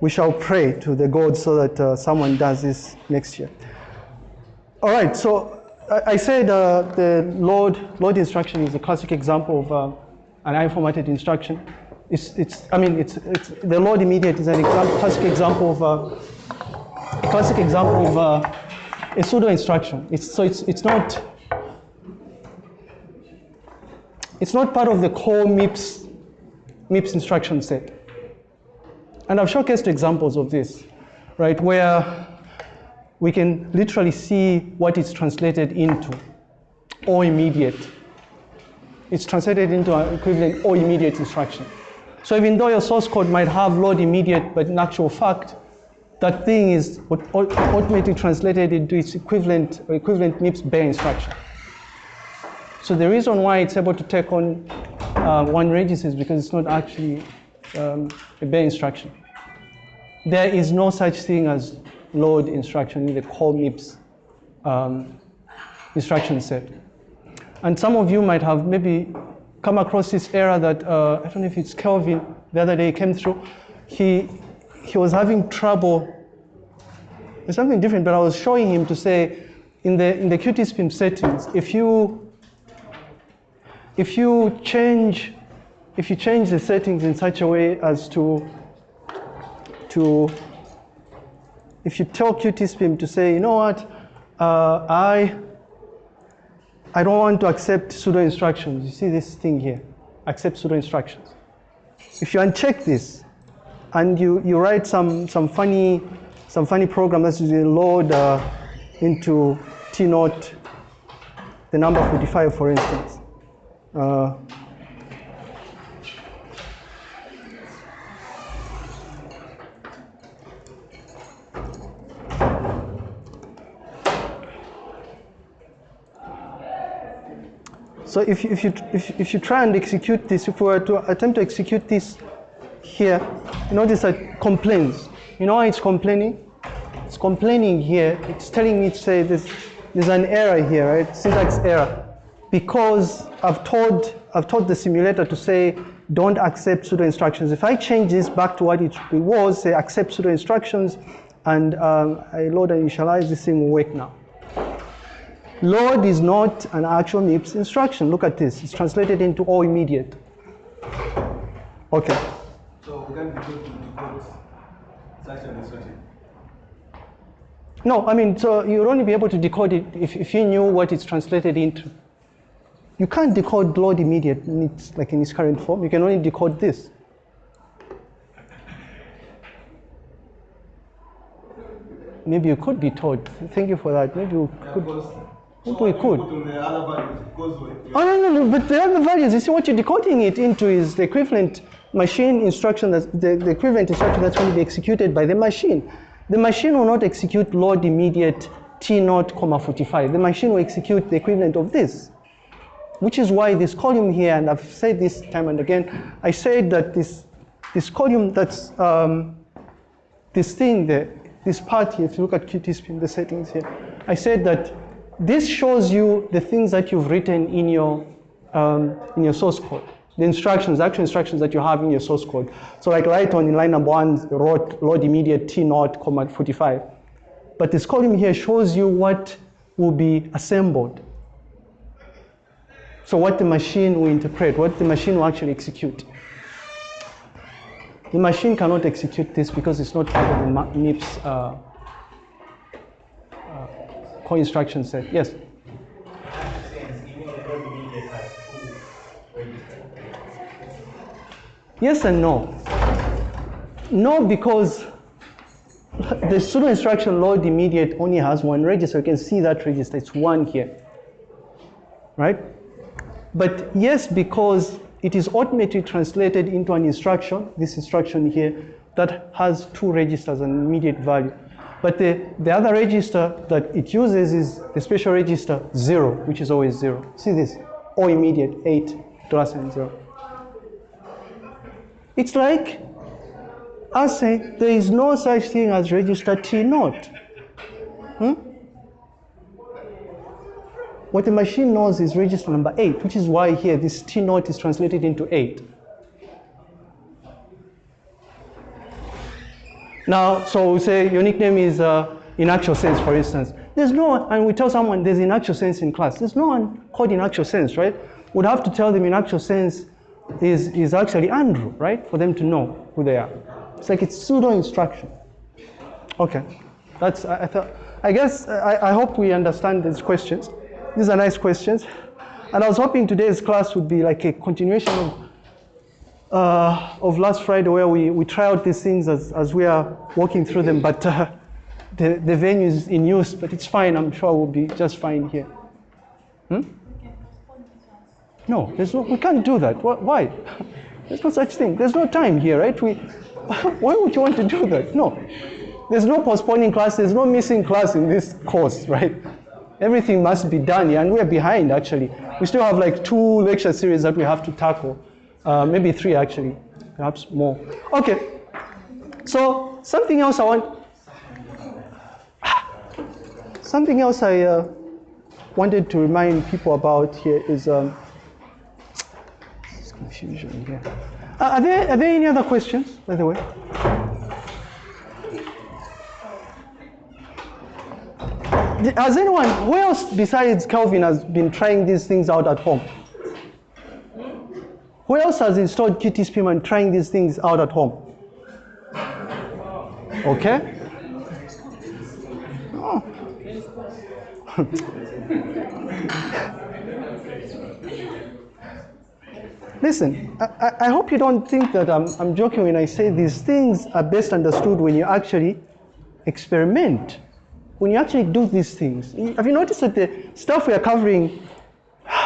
we shall pray to the God so that uh, someone does this next year. All right, so I, I said uh, the load, load instruction is a classic example of uh, an I-formatted instruction. It's, it's, I mean, it's, it's, the load immediate is an example, classic example of uh, a classic example of uh, a pseudo instruction. It's, so it's, it's not it's not part of the core MIPS, MIPS instruction set. And I've showcased examples of this, right, where we can literally see what it's translated into, or immediate. It's translated into an equivalent or immediate instruction. So even though your source code might have load immediate, but in actual fact, that thing is automatically translated into its equivalent or equivalent MIPS bare instruction. So the reason why it's able to take on uh, one register is because it's not actually um, a bare instruction. There is no such thing as load instruction in the core MIPS um, instruction set. And some of you might have maybe come across this error that, uh, I don't know if it's Kelvin, the other day came through. He, he was having trouble, it's something different, but I was showing him to say, in the, in the QtSpim settings, if you, if you change, if you change the settings in such a way as to, to if you tell QtSpim to say, you know what, uh, I, I don't want to accept pseudo instructions. You see this thing here, accept pseudo instructions. If you uncheck this and you, you write some, some funny some funny program that's usually load uh, into T naught the number 45 for instance. Uh, So if you, if, you, if, if you try and execute this, if we were to attempt to execute this here, you notice that complains. You know why it's complaining? It's complaining here. It's telling me to say this, there's an error here, right? Syntax error. Because I've told, I've told the simulator to say, don't accept pseudo instructions. If I change this back to what it was, say accept pseudo instructions, and um, I load and initialize, this thing will work now. Load is not an actual MIPS instruction. Look at this. It's translated into or immediate. Okay. So we can be able to decode such an instruction. No, I mean, so you'd only be able to decode it if, if you knew what it's translated into. You can't decode load immediate in its, like in its current form. You can only decode this. Maybe you could be taught. Thank you for that. Maybe you Yeah, could. Because Maybe so we could. you put on the other values, because we- we- Oh, no, no, no, but the other values, you see what you're decoding it into is the equivalent machine instruction, that's, the, the equivalent instruction that's going to be executed by the machine. The machine will not execute load immediate T naught, comma 45. The machine will execute the equivalent of this, which is why this column here, and I've said this time and again, I said that this, this column that's, um, this thing, the, this part here, if you look at QtSpim, the settings here, I said that this shows you the things that you've written in your, um, in your source code. The instructions, the actual instructions that you have in your source code. So like right on in line number one, wrote load immediate T naught, comma 45. But this column here shows you what will be assembled. So what the machine will interpret, what the machine will actually execute. The machine cannot execute this because it's not part of the MIPS uh, core instruction set. Yes? Yes and no. No, because the pseudo instruction load immediate only has one register. You can see that register, it's one here. Right? But yes, because it is automatically translated into an instruction, this instruction here, that has two registers and immediate value. But the, the other register that it uses is the special register zero, which is always zero. See this, or immediate, eight, dollar sign zero. It's like I say, there is no such thing as register T naught. Hmm? What the machine knows is register number eight, which is why here this T naught is translated into eight. Now, so we say your nickname is uh, in actual sense, for instance. There's no one, and we tell someone there's in actual sense in class. There's no one called in actual sense, right? We'd have to tell them in actual sense is, is actually Andrew, right? For them to know who they are. It's like it's pseudo instruction. Okay, that's, I, I thought, I guess, I, I hope we understand these questions. These are nice questions. And I was hoping today's class would be like a continuation of uh, of last Friday where we, we try out these things as, as we are walking through them, but uh, the, the venue is in use, but it's fine. I'm sure we'll be just fine here. Hmm? No, there's no, we can't do that. Why? There's no such thing. There's no time here, right? We, why would you want to do that? No. There's no postponing class. There's no missing class in this course, right? Everything must be done and we're behind actually. We still have like two lecture series that we have to tackle. Uh, maybe three actually, perhaps more. Okay, so something else I want, something else I uh, wanted to remind people about here is um, confusion here. Uh, are there are there any other questions, by the way? Has anyone, who else besides Calvin has been trying these things out at home? Who else has installed QtSpim and trying these things out at home? Okay? Oh. Listen, I, I, hope you don't think that I'm, I'm joking when I say these things are best understood when you actually experiment. When you actually do these things. Have you noticed that the stuff we are covering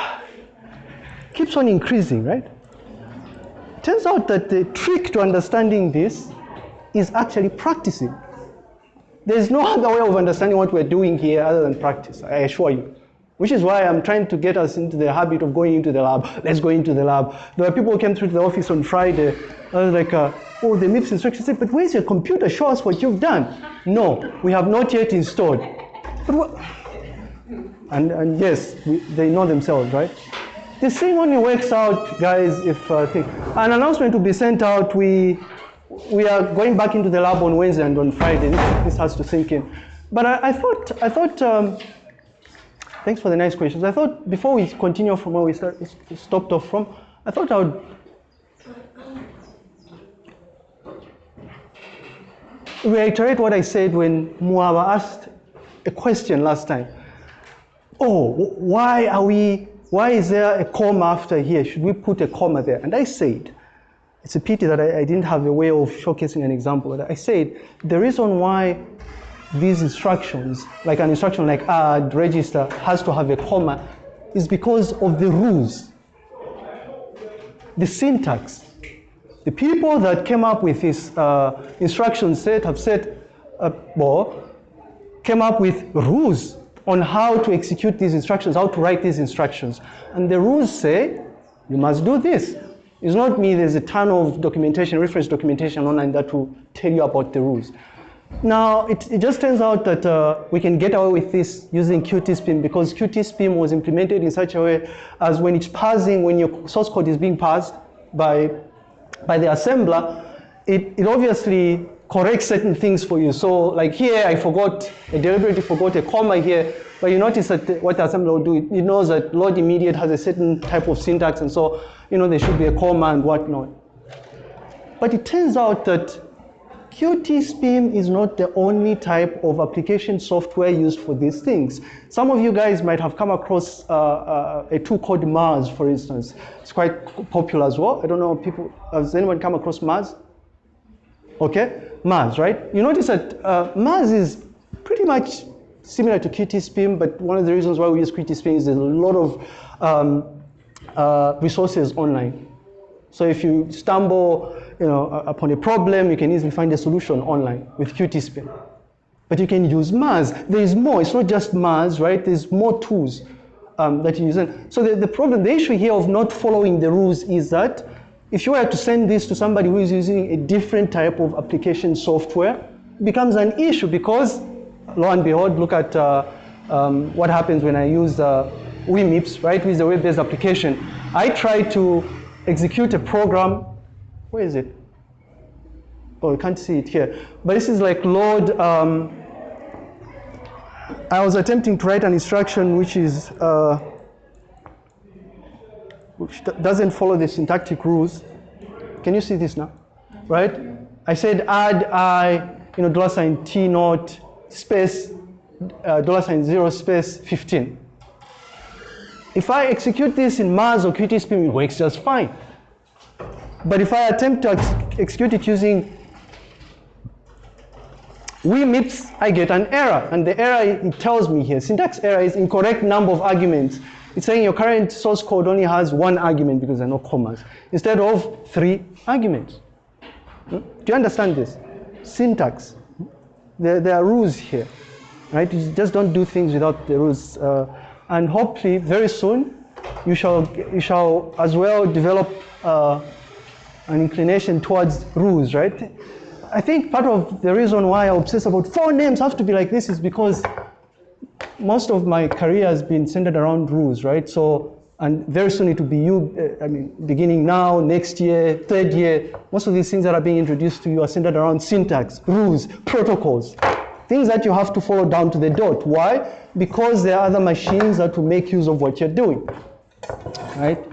keeps on increasing, right? Turns out that the trick to understanding this is actually practicing. There's no other way of understanding what we're doing here other than practice, I assure you. Which is why I'm trying to get us into the habit of going into the lab. Let's go into the lab. There were people who came through to the office on Friday. I was like, uh, oh, the MIPS instruction said, but where's your computer? Show us what you've done. No, we have not yet installed. But what? And, and yes, we, they know themselves, right? The thing only works out, guys, if uh, an announcement will be sent out. We we are going back into the lab on Wednesday and on Friday. This, this has to sink in. But I, I thought I thought. Um, thanks for the nice questions. I thought before we continue from where we start, stopped off from, I thought I would reiterate what I said when Muaba asked a question last time. Oh, why are we why is there a comma after here? Should we put a comma there? And I said, it's a pity that I, I didn't have a way of showcasing an example. I said, the reason why these instructions, like an instruction like add, register, has to have a comma is because of the rules, the syntax. The people that came up with this uh, instruction set have said, uh, well, came up with rules on how to execute these instructions, how to write these instructions. And the rules say, you must do this. It's not me, there's a ton of documentation, reference documentation online that will tell you about the rules. Now, it, it just turns out that uh, we can get away with this using QtSpim because QtSpim was implemented in such a way as when it's parsing, when your source code is being parsed by, by the assembler, it, it obviously correct certain things for you. So like here, I forgot, I deliberately forgot a comma here, but you notice that what the assembler will do, it knows that load immediate has a certain type of syntax, and so, you know, there should be a comma and whatnot. But it turns out that QtSpim is not the only type of application software used for these things. Some of you guys might have come across uh, uh, a tool called Mars, for instance. It's quite popular as well. I don't know, people, has anyone come across Mars? Okay, Mars, right? You notice that uh, Mars is pretty much similar to QtSpim, but one of the reasons why we use QtSpim is there's a lot of um, uh, resources online. So if you stumble you know, upon a problem, you can easily find a solution online with QtSpim. But you can use Mars. There is more. It's not just Mars, right? There's more tools um, that you use. So the, the problem, the issue here of not following the rules is that if you were to send this to somebody who is using a different type of application software, it becomes an issue because, lo and behold, look at uh, um, what happens when I use uh, WeMIPS, right, with the web-based application. I try to execute a program, where is it? oh, you can't see it here, but this is like load. Um, I was attempting to write an instruction which is uh, which doesn't follow the syntactic rules. Can you see this now? Right? I said add i, you know, dollar sign t naught space uh, dollar sign zero space 15. If I execute this in Mars or QtSpim, it works just fine. But if I attempt to ex- execute it using WeMips, I get an error. And the error it tells me here, syntax error is incorrect number of arguments. It's saying your current source code only has one argument because there are no commas, instead of three arguments. Hmm? Do you understand this? Syntax. There, there are rules here, right? You just don't do things without the rules. Uh, and hopefully, very soon, you shall, you shall as well develop uh, an inclination towards rules, right? I think part of the reason why I obsess about four names have to be like this is because most of my career has been centered around rules, right? So, and very soon it will be you, uh, I mean, beginning now, next year, third year, most of these things that are being introduced to you are centered around syntax, rules, protocols, things that you have to follow down to the dot. Why? Because there are other machines that will make use of what you're doing, right?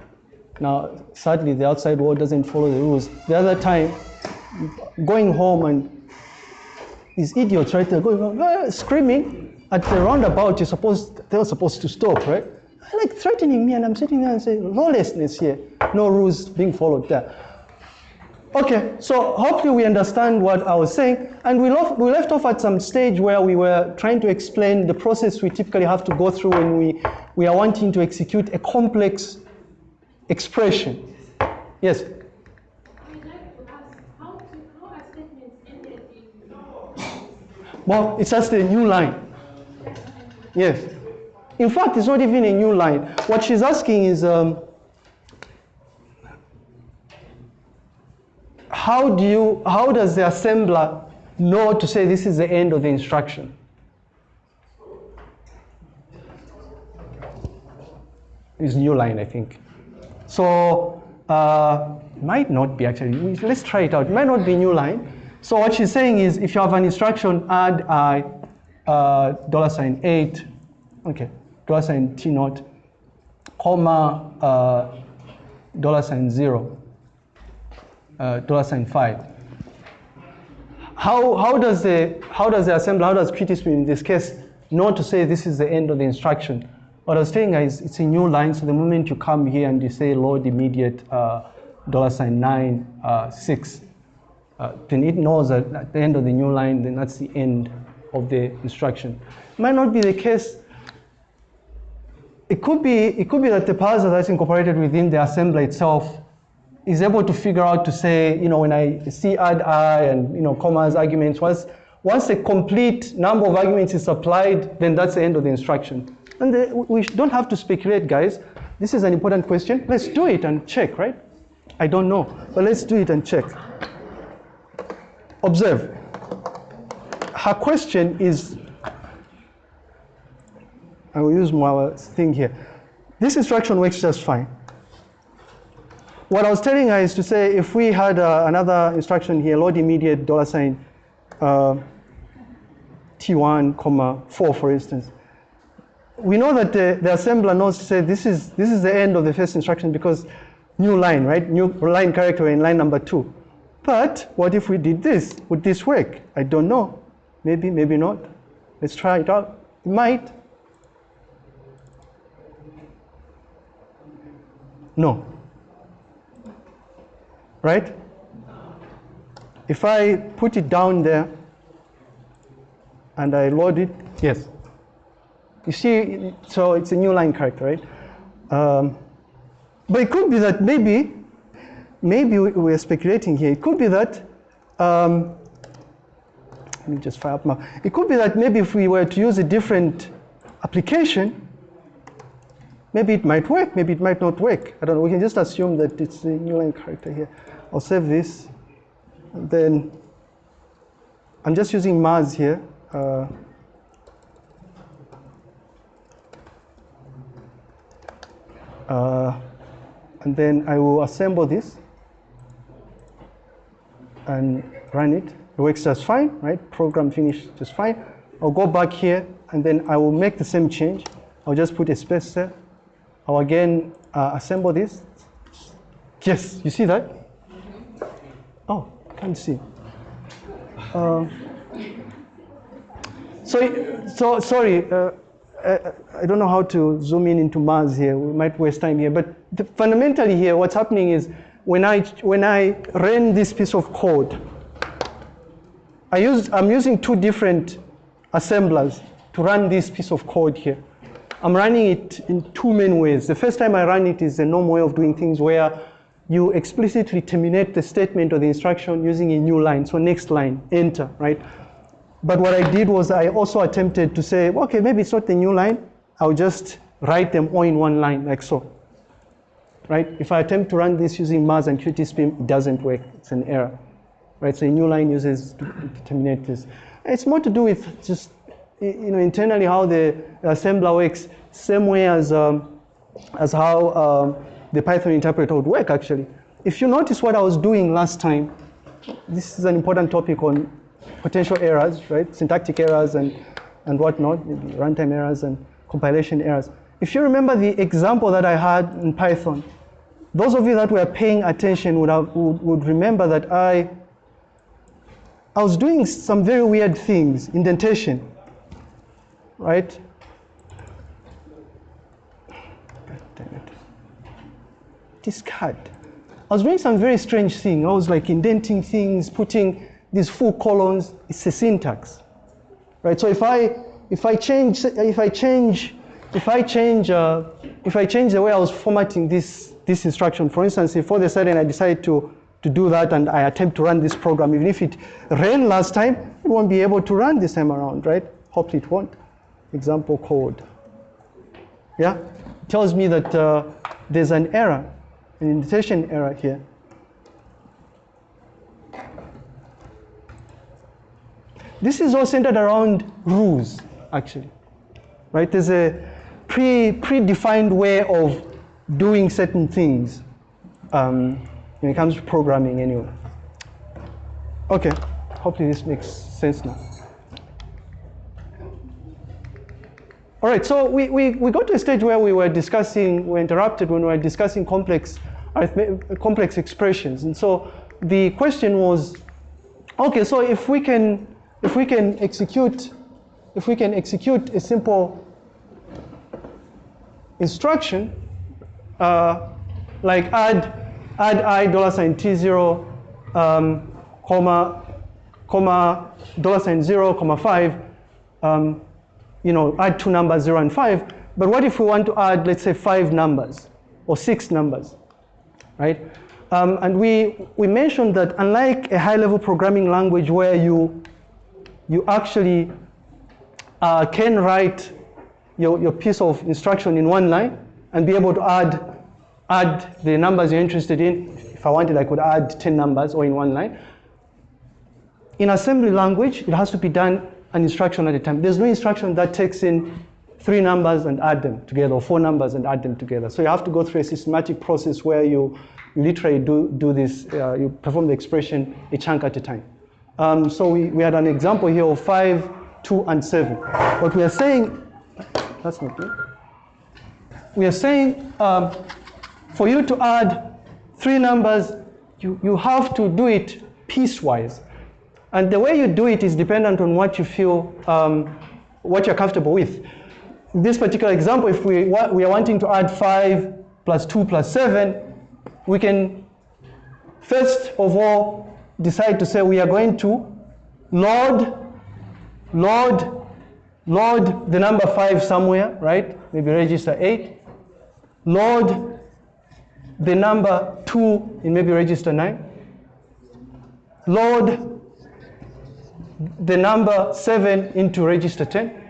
Now, sadly, the outside world doesn't follow the rules. The other time, going home and these idiots right there going "Ah," screaming at the roundabout you're supposed they were supposed to stop right? Like threatening me and i'm sitting there and saying lawlessness here. No rules being followed there. Okay so hopefully we understand what i was saying and we, left we left off at some stage where we were trying to explain the process we typically have to go through when we, we are wanting to execute a complex expression. Yes? Well, it's just a new line. Yes. In fact, it's not even a new line. What she's asking is um, how do you, how does the assembler know to say this is the end of the instruction? It's new line, I think. So uh, might not be actually. Let's try it out. It might not be new line. So what she's saying is, if you have an instruction, add i uh, dollar sign eight, okay, dollar sign t naught, comma uh, dollar sign zero, uh, dollar sign five. How, how does the how does the assembler, how does QtSpim in this case know to say this is the end of the instruction? What I was saying is it's a new line, so the moment you come here and you say load immediate uh, dollar sign nine uh, six, uh, then it knows that at the end of the new line, then that's the end of the instruction. Might not be the case. It could be it could be that the parser that's incorporated within the assembler itself is able to figure out to say, you know, when I see add i and you know commas arguments, once once a complete number of arguments is supplied, then that's the end of the instruction. And the, we don't have to speculate, guys. This is an important question. Let's do it and check, right? I don't know, but let's do it and check. Observe. Her question is, I will use my thing here. This instruction works just fine. What I was telling her is to say if we had uh, another instruction here, load immediate dollar sign uh, T1, comma 4, for instance. We know that the, the assembler knows to say this is, this is the end of the first instruction because new line, right? New line character in line number two. But what if we did this? Would this work? I don't know. Maybe, maybe not. Let's try it out. It might. No. Right? If I put it down there and I load it, yes. You see, so it's a new line character, right? Um, but it could be that maybe, maybe we- we're speculating here. It could be that, um, let me just fire up my, it could be that maybe if we were to use a different application, maybe it might work, maybe it might not work. I don't know, we can just assume that it's a new line character here. I'll save this, and then I'm just using Mars here. Uh, uh, and then I will assemble this. and run it. It works just fine, right? Program finished just fine. I'll go back here and then I will make the same change. I'll just put a space there. I'll again uh, assemble this. Yes, you see that? Oh, can't see. Uh, so, so sorry, uh, I, I don't know how to zoom in into Mars here. We might waste time here. But the, fundamentally here, what's happening is when I, when I ran this piece of code, I use, I'm using two different assemblers to run this piece of code here. I'm running it in two main ways. The first time I run it is a normal way of doing things where you explicitly terminate the statement or the instruction using a new line. So next line, enter, right? But what I did was I also attempted to say, okay, maybe it's not the new line. I'll just write them all in one line, like so. Right? If I attempt to run this using Mars and QtSpim, it doesn't work. It's an error. Right? So a new line uses to terminate this. It's more to do with just you know internally how the assembler works, same way as um, as how um, the Python interpreter would work actually. If you notice what I was doing last time, this is an important topic on potential errors, right? Syntactic errors and, and whatnot, runtime errors and compilation errors. If you remember the example that I had in Python, those of you that were paying attention would, have, would, would remember that I, I was doing some very weird things, indentation, right? It. Discard. I was doing some very strange thing. I was like indenting things, putting these full colons, it's a syntax, right? So if I if I change if I change if I change uh, if I change the way I was formatting this this instruction, for instance, if of a sudden I decide to to do that and I attempt to run this program, even if it ran last time, it won't be able to run this time around, right? Hopefully it won't. Example code. Yeah, it tells me that uh, there's an error, an indentation error here. This is all centered around rules, actually, right? There's a pre predefined way of doing certain things um, when it comes to programming, anyway. Okay, hopefully this makes sense now. All right, so we, we, we got to a stage where we were discussing, we were interrupted when we were discussing complex, complex expressions. And so the question was, okay, so if we can if we can execute, if we can execute a simple instruction, uh, like add, add i dollar sign t zero, um, comma, comma, dollar sign zero, comma five, um, you know, add two numbers, zero and five. But what if we want to add, let's say, five numbers or six numbers, right? Um, and we, we mentioned that unlike a high-level programming language where you you actually uh, can write your, your piece of instruction in one line and be able to add, add the numbers you're interested in. If I wanted, I could add 10 numbers or in one line. In assembly language, it has to be done an instruction at a time. There's no instruction that takes in three numbers and add them together, or four numbers and add them together. So you have to go through a systematic process where you, literally do, do this, uh, you perform the expression a chunk at a time. Um, so we, we had an example here of 5, 2, and 7. What we are saying, that's not good. We are saying um, for you to add three numbers, you, you have to do it piecewise. And the way you do it is dependent on what you feel, um, what you're comfortable with. This particular example, if we, we are wanting to add 5 plus 2 plus 7, we can first of all decide to say we are going to load, load, load the number five somewhere, right? Maybe register eight. Load the number two in maybe register nine. Load the number seven into register 10,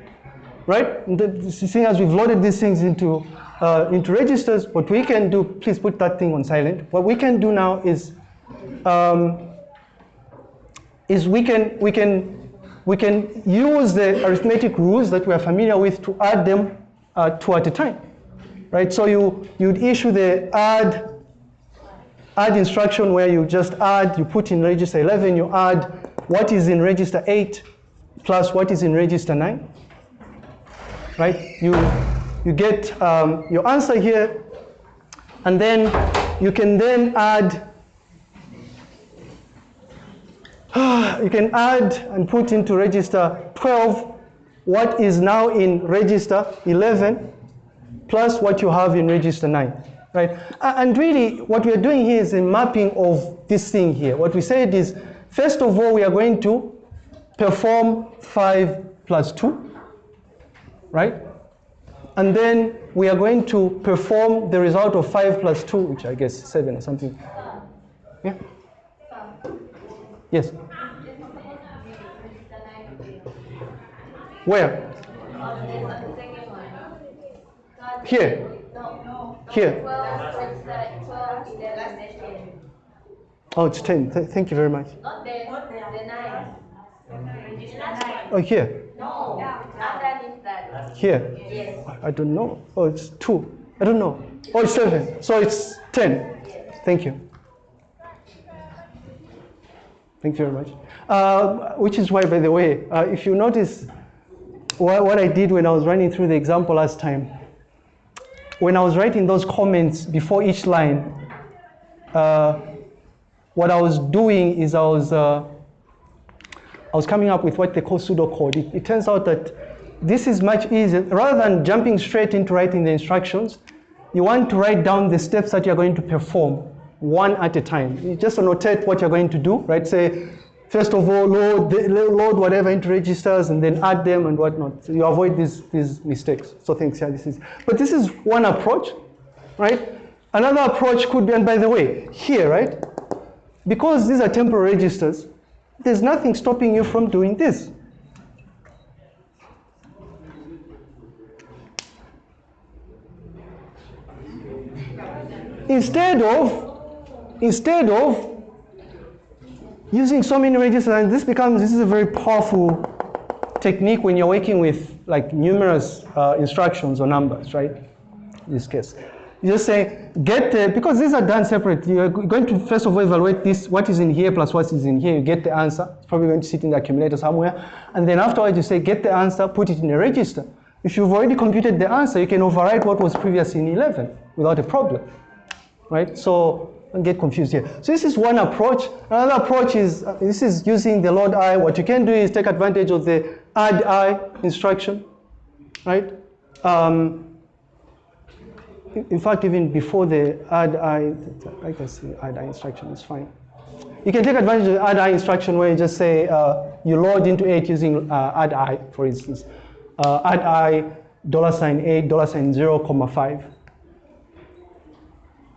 right? Seeing as we've loaded these things into, uh, into registers, what we can do, please put that thing on silent. What we can do now is um, is we can, we can, we can use the arithmetic rules that we are familiar with to add them uh, two at a time, right? So you, you'd issue the add add instruction where you just add, you put in register 11, you add what is in register 8 plus what is in register 9. Right? You, you get um, your answer here, and then you can then add you can add and put into register 12 what is now in register 11 plus what you have in register 9 right? And really what we are doing here is a mapping of this thing here. What we said is first of all we are going to perform 5 plus 2 right? And then we are going to perform the result of 5 plus 2 which i guess is 7 or something. Yeah? Yes. Where here here oh it's 10 Th- thank you very much oh here No, here. I don't know. Oh, it's two. I don't know. Oh, it's seven. So it's ten. Thank you. Thank you very much. Uh, which is why, by the way, uh, if you notice what, what I did when I was running through the example last time, when I was writing those comments before each line, uh, what I was doing is I was uh, I was coming up with what they call pseudocode. It, it turns out that this is much easier. Rather than jumping straight into writing the instructions, you want to write down the steps that you're going to perform one at a time. You just annotate what you're going to do, right? Say, first of all, load, load whatever into registers and then add them and whatnot. So you avoid these, these mistakes. So thanks, yeah, this is. But this is one approach, right? Another approach could be, and by the way, here, right? Because these are temporal registers, there's nothing stopping you from doing this. Instead of, instead of using so many registers, and this becomes, this is a very powerful technique when you're working with like numerous uh, instructions or numbers, right? In this case. You just say, get the, because these are done separately, you're going to first of all evaluate this, what is in here plus what is in here, you get the answer. It's probably going to sit in the accumulator somewhere. And then afterwards you say, get the answer, put it in a register. If you've already computed the answer, you can overwrite what was previously in 11 without a problem, right? So don't get confused here. So this is one approach. Another approach is, uh, this is using the load I. What you can do is take advantage of the add I instruction, right? Um, in- fact, even before the add I, I can see add I instruction is fine. You can take advantage of the add I instruction where you just say uh, you load into 8 using uh, add I, for instance. Uh, add I dollar sign 8 dollar sign 0 comma 5.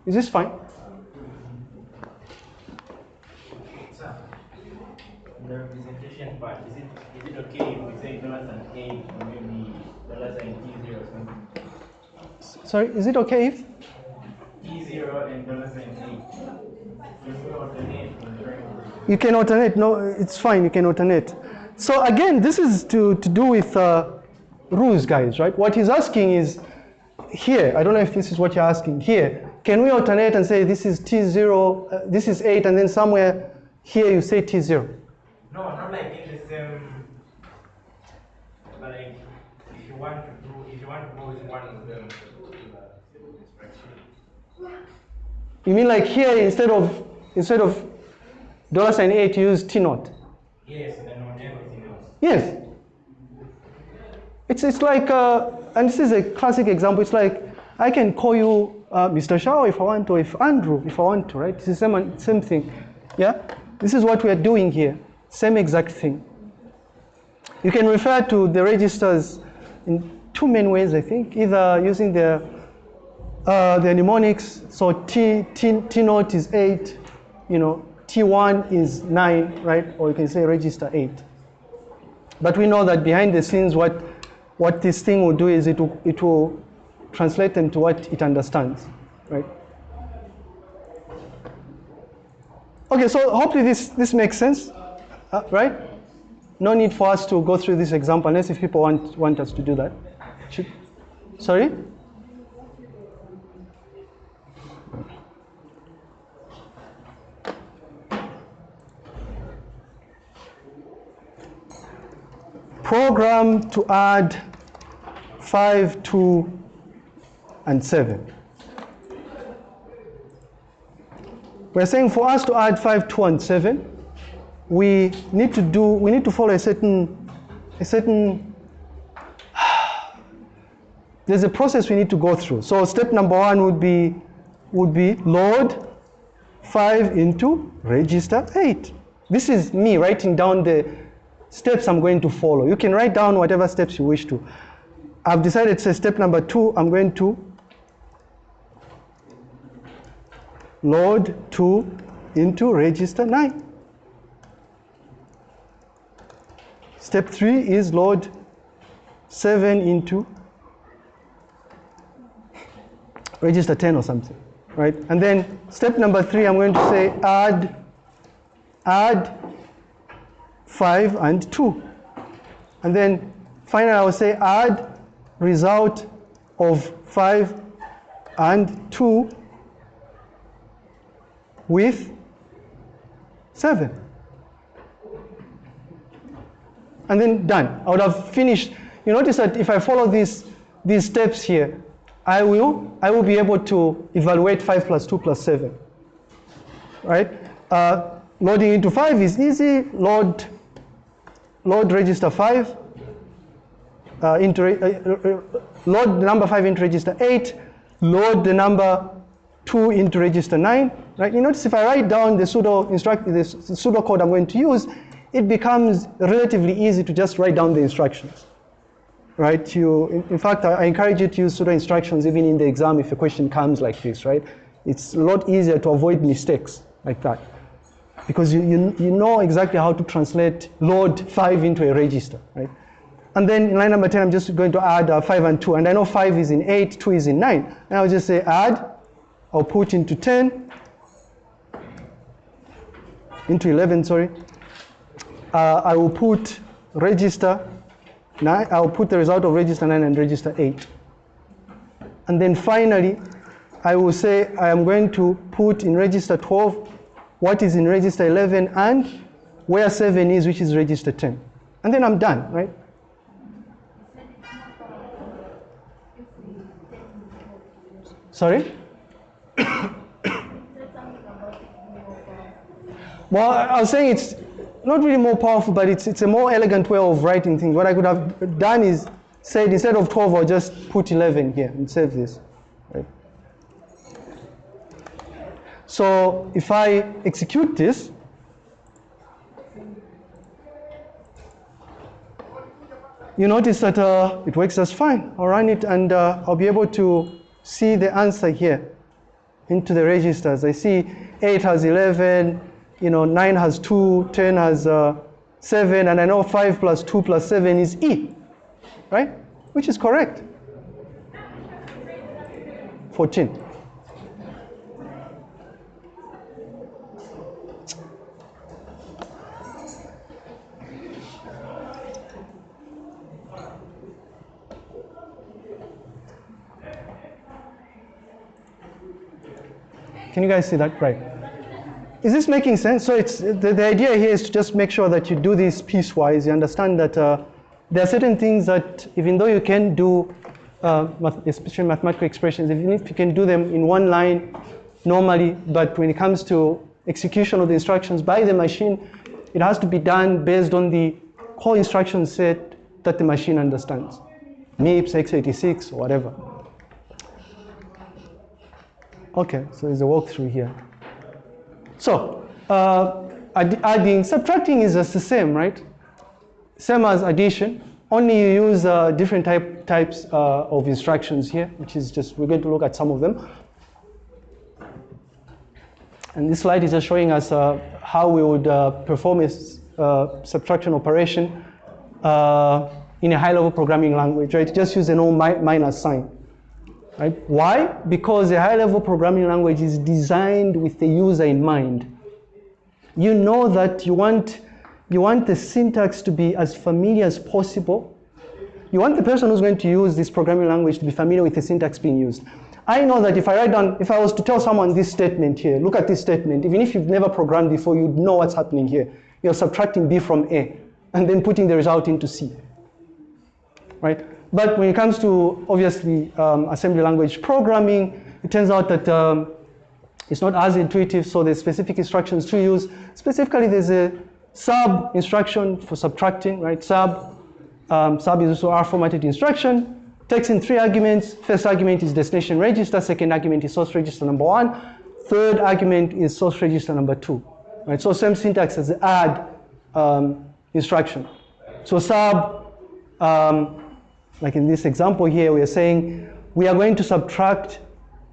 Is this fine? Sir, the representation part, is it, is it okay if we say dollar sign eight or maybe dollar sign T zero or something? Sorry, is it okay if? T zero and dollar sign eight. Can we alternate when trying to? You can alternate. No, it's fine. You can alternate. So again, this is to, to do with uh, rules, guys, right? What he's asking is here. I don't know if this is what you're asking. Here, can we alternate and say this is T0, uh, this is 8, and then somewhere here you say T0? No, not like in the same, but like if you want to do, if you want to go with one of them. You mean like here instead of instead of dollar sign 8, you use T naught? Yes, and on everything else. Yes. It's, it's like, uh, and this is a classic example, it's like I can call you uh, Mr. Shao if I want to, if Andrew if I want to, right? It's the same, same thing. Yeah? This is what we are doing here. Same exact thing. You can refer to the registers in two main ways, I think, either using the, uh, the mnemonics, so T, T, T naught is 8, you know, T1 is 9, right? Or you can say register 8. But we know that behind the scenes, what, what this thing will do is it will, it will translate them to what it understands, right? Okay, so hopefully this, this makes sense, uh, right? No need for us to go through this example unless if people want, want us to do that. Should, sorry? Program to add 5, 2, and 7. We're saying for us to add 5, 2, and 7, we need to do, we need to follow a certain, a certain, there's a process we need to go through. So step number one would be, would be load 5 into register 8. This is me writing down the steps I'm going to follow. You can write down whatever steps you wish to. I've decided to say step number two, I'm going to load 2 into register 9. Step 3 is load 7 into register 10 or something, right? And then step number 3, I'm going to say add, add 5 and 2. And then finally I will say add result of 5 and 2 with 7. And then done. I would have finished. You notice that if I follow these, these steps here, I will, I will be able to evaluate 5 plus 2 plus 7. Right? Uh, loading into 5 is easy. Load, load register 5 uh, into, uh, uh, load the number 5 into register 8, load the number 2 into register 9, right? You notice if I write down the pseudo instruct the pseudo code I'm going to use, it becomes relatively easy to just write down the instructions, right? You, in, in fact, I, I encourage you to use pseudo instructions even in the exam if a question comes like this, right? It's a lot easier to avoid mistakes like that because you, you, you know exactly how to translate load 5 into a register, right? And then in line number 10, I'm just going to add uh, 5 and 2. And I know 5 is in 8, 2 is in 9. And I'll just say add. I'll put into 10, into 11, sorry. Uh, I will put register 9. I'll put the result of register 9 and register 8. And then finally, I will say I am going to put in register 12 what is in register 11 and where 7 is, which is register 10. And then I'm done, right? Sorry? well, I was saying it's not really more powerful, but it's, it's a more elegant way of writing things. What I could have done is said instead of 12, I'll just put 11 here and save this. Right? So if I execute this, you notice that uh, it works just fine. I'll run it and uh, I'll be able to see the answer here into the registers. I see 8 has 11, you know, 9 has 2, 10 has uh, 7, and I know 5 plus 2 plus 7 is E, right? Which is correct. 14. Can you guys see that? Right. Is this making sense? So it's the, the idea here is to just make sure that you do this piecewise. You understand that uh, there are certain things that even though you can do, uh, especially mathematical expressions, even if you can do them in one line normally, but when it comes to execution of the instructions by the machine, it has to be done based on the core instruction set that the machine understands. MIPS, x86, or whatever. Okay, so there's a walkthrough here. So, uh, adding, subtracting is just the same, right? Same as addition, only you use uh, different type, types uh, of instructions here, which is just, we're going to look at some of them. And this slide is just showing us uh, how we would uh, perform a uh, subtraction operation in a high-level programming language, right? Just use an old mi minus sign. Right? Why? Because a high-level programming language is designed with the user in mind. You know that you want, you want the syntax to be as familiar as possible. You want the person who's going to use this programming language to be familiar with the syntax being used. I know that if I write down, if I was to tell someone this statement here, look at this statement, even if you've never programmed before, you'd know what's happening here. You're subtracting B from A and then putting the result into C. right? But when it comes to obviously um, assembly language programming, it turns out that um, it's not as intuitive, so there's specific instructions to use. Specifically, there's a sub instruction for subtracting, right? Sub, um, sub is also R formatted instruction. Takes in three arguments. First argument is destination register. Second argument is source register number one. Third argument is source register number two, right? So same syntax as the add um, instruction. So sub, um, like in this example here, we are saying we are going to subtract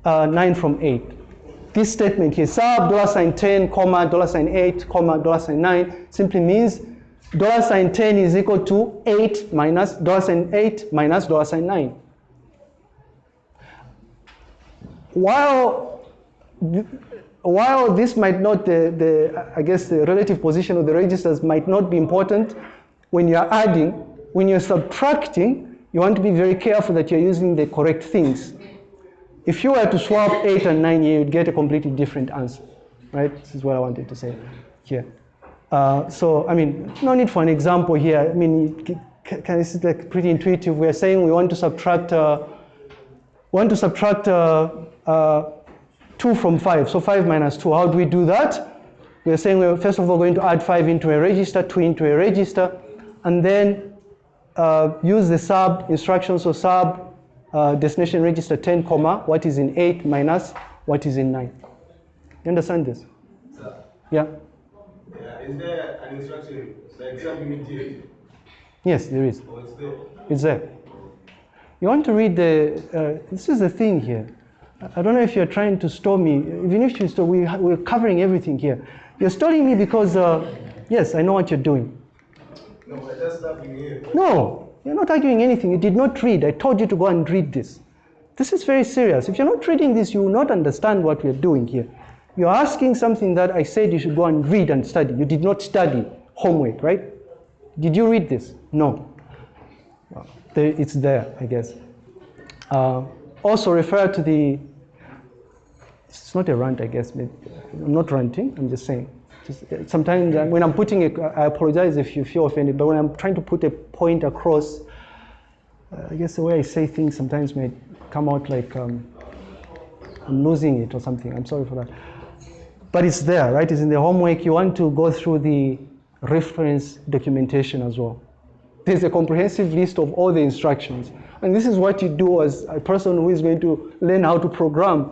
uh, 9 from 8. This statement here, sub dollar sign 10, comma, dollar sign 8, comma, dollar sign 9, simply means dollar sign 10 is equal to 8 minus dollar sign 8 minus dollar sign 9. While while this might not, the, the, I guess the relative position of the registers might not be important, when you're adding, when you're subtracting, you want to be very careful that you're using the correct things. If you were to swap 8 and 9 here, you'd get a completely different answer, right? This is what I wanted to say here. Uh, so, I mean, no need for an example here. I mean, this is like pretty intuitive. We're saying we want to subtract, uh, want to subtract uh, uh 2 from 5. So 5 minus 2, how do we do that? We're saying we're first of all going to add 5 into a register, 2 into a register, and then uh, use the sub instruction. So sub uh, destination register 10 comma, what is in 8 minus what is in 9. You understand this? Sir, Yeah? yeah, is there an instruction like sub immediate Yes, there is. or it's there? It's there. You want to read the, uh, this is the thing here. I don't know if you're trying to store me. Even if you store, we, we're covering everything here. You're storing me because, uh, yes, I know what you're doing. No, we're just stopping here. No, you're not arguing anything. You did not read. I told you to go and read this. This is very serious. If you're not reading this, you will not understand what we're doing here. You're asking something that I said you should go and read and study. You did not study homework, right? Did you read this? No. It's there, I guess. Uh, also refer to the, it's not a rant, I guess. I'm not ranting, I'm just saying. Uh, sometimes when I'm putting I apologize if you feel offended, but when I'm trying to put a point across, uh, I guess the way I say things sometimes may come out like um, I'm losing it or something. I'm sorry for that. But it's there, right? It's in the homework. You want to go through the reference documentation as well. There's a comprehensive list of all the instructions. And this is what you do as a person who is going to learn how to program.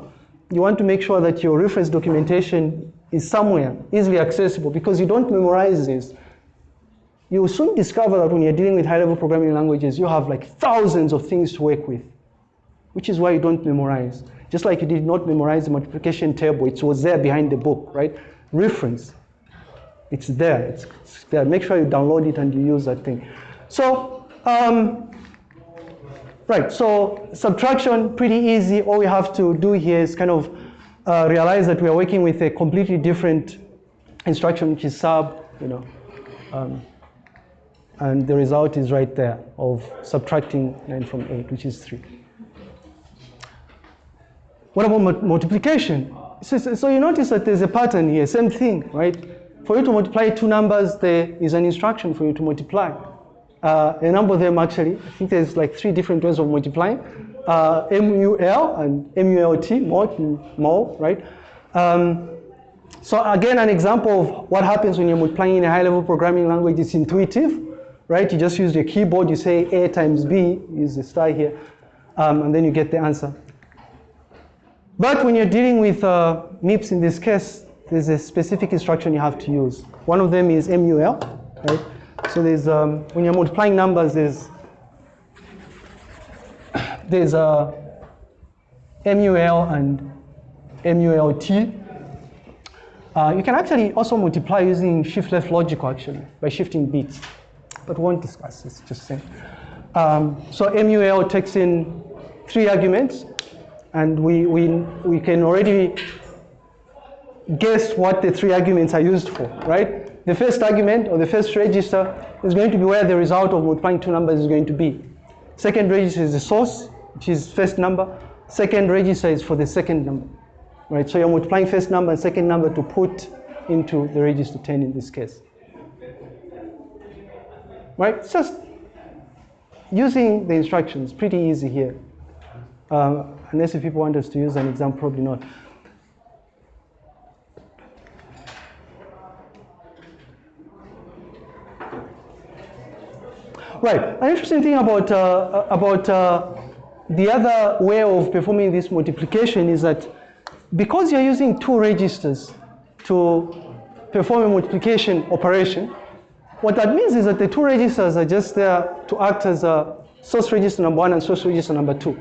You want to make sure that your reference documentation is somewhere easily accessible because you don't memorize this. You will soon discover that when you're dealing with high level programming languages, you have like thousands of things to work with, which is why you don't memorize. Just like you did not memorize the multiplication table, it was there behind the book, right? Reference. It's there. It's, it's there. Make sure you download it and you use that thing. So, um, right. So subtraction pretty easy. All we have to do here is kind of uh, realize that we are working with a completely different instruction, which is sub. You know, um, and the result is right there of subtracting nine from eight, which is three. What about multiplication? So, so- so you notice that there's a pattern here, same thing, right? For you to multiply two numbers, there is an instruction for you to multiply. Uh, a number of them actually, I think there's like three different ways of multiplying. Uh, MUL and MULT, and mul, right? Um, so again, an example of what happens when you're multiplying in a high-level programming language is intuitive, right? You just use your keyboard, you say A times B, use the star here, um, and then you get the answer. But when you're dealing with uh, MIPS in this case, there's a specific instruction you have to use. One of them is MUL, right? So there's, um, when you're multiplying numbers, there's, there's a MUL and MULT. Uh, you can actually also multiply using shift left logical actually, by shifting bits. But we won't discuss this, just saying. Um, so MUL takes in three arguments, and we, we, we can already guess what the three arguments are used for, right? The first argument or the first register is going to be where the result of multiplying two numbers is going to be. Second register is the source, which is first number. Second register is for the second number, right? So you're multiplying first number and second number to put into the register 10 in this case. Right? It's just using the instructions, pretty easy here. Um, unless if people want us to use an example, probably not. Right. An interesting thing about uh, about uh, the other way of performing this multiplication is that because you're using two registers to perform a multiplication operation, what that means is that the two registers are just there to act as a source register number one and source register number two.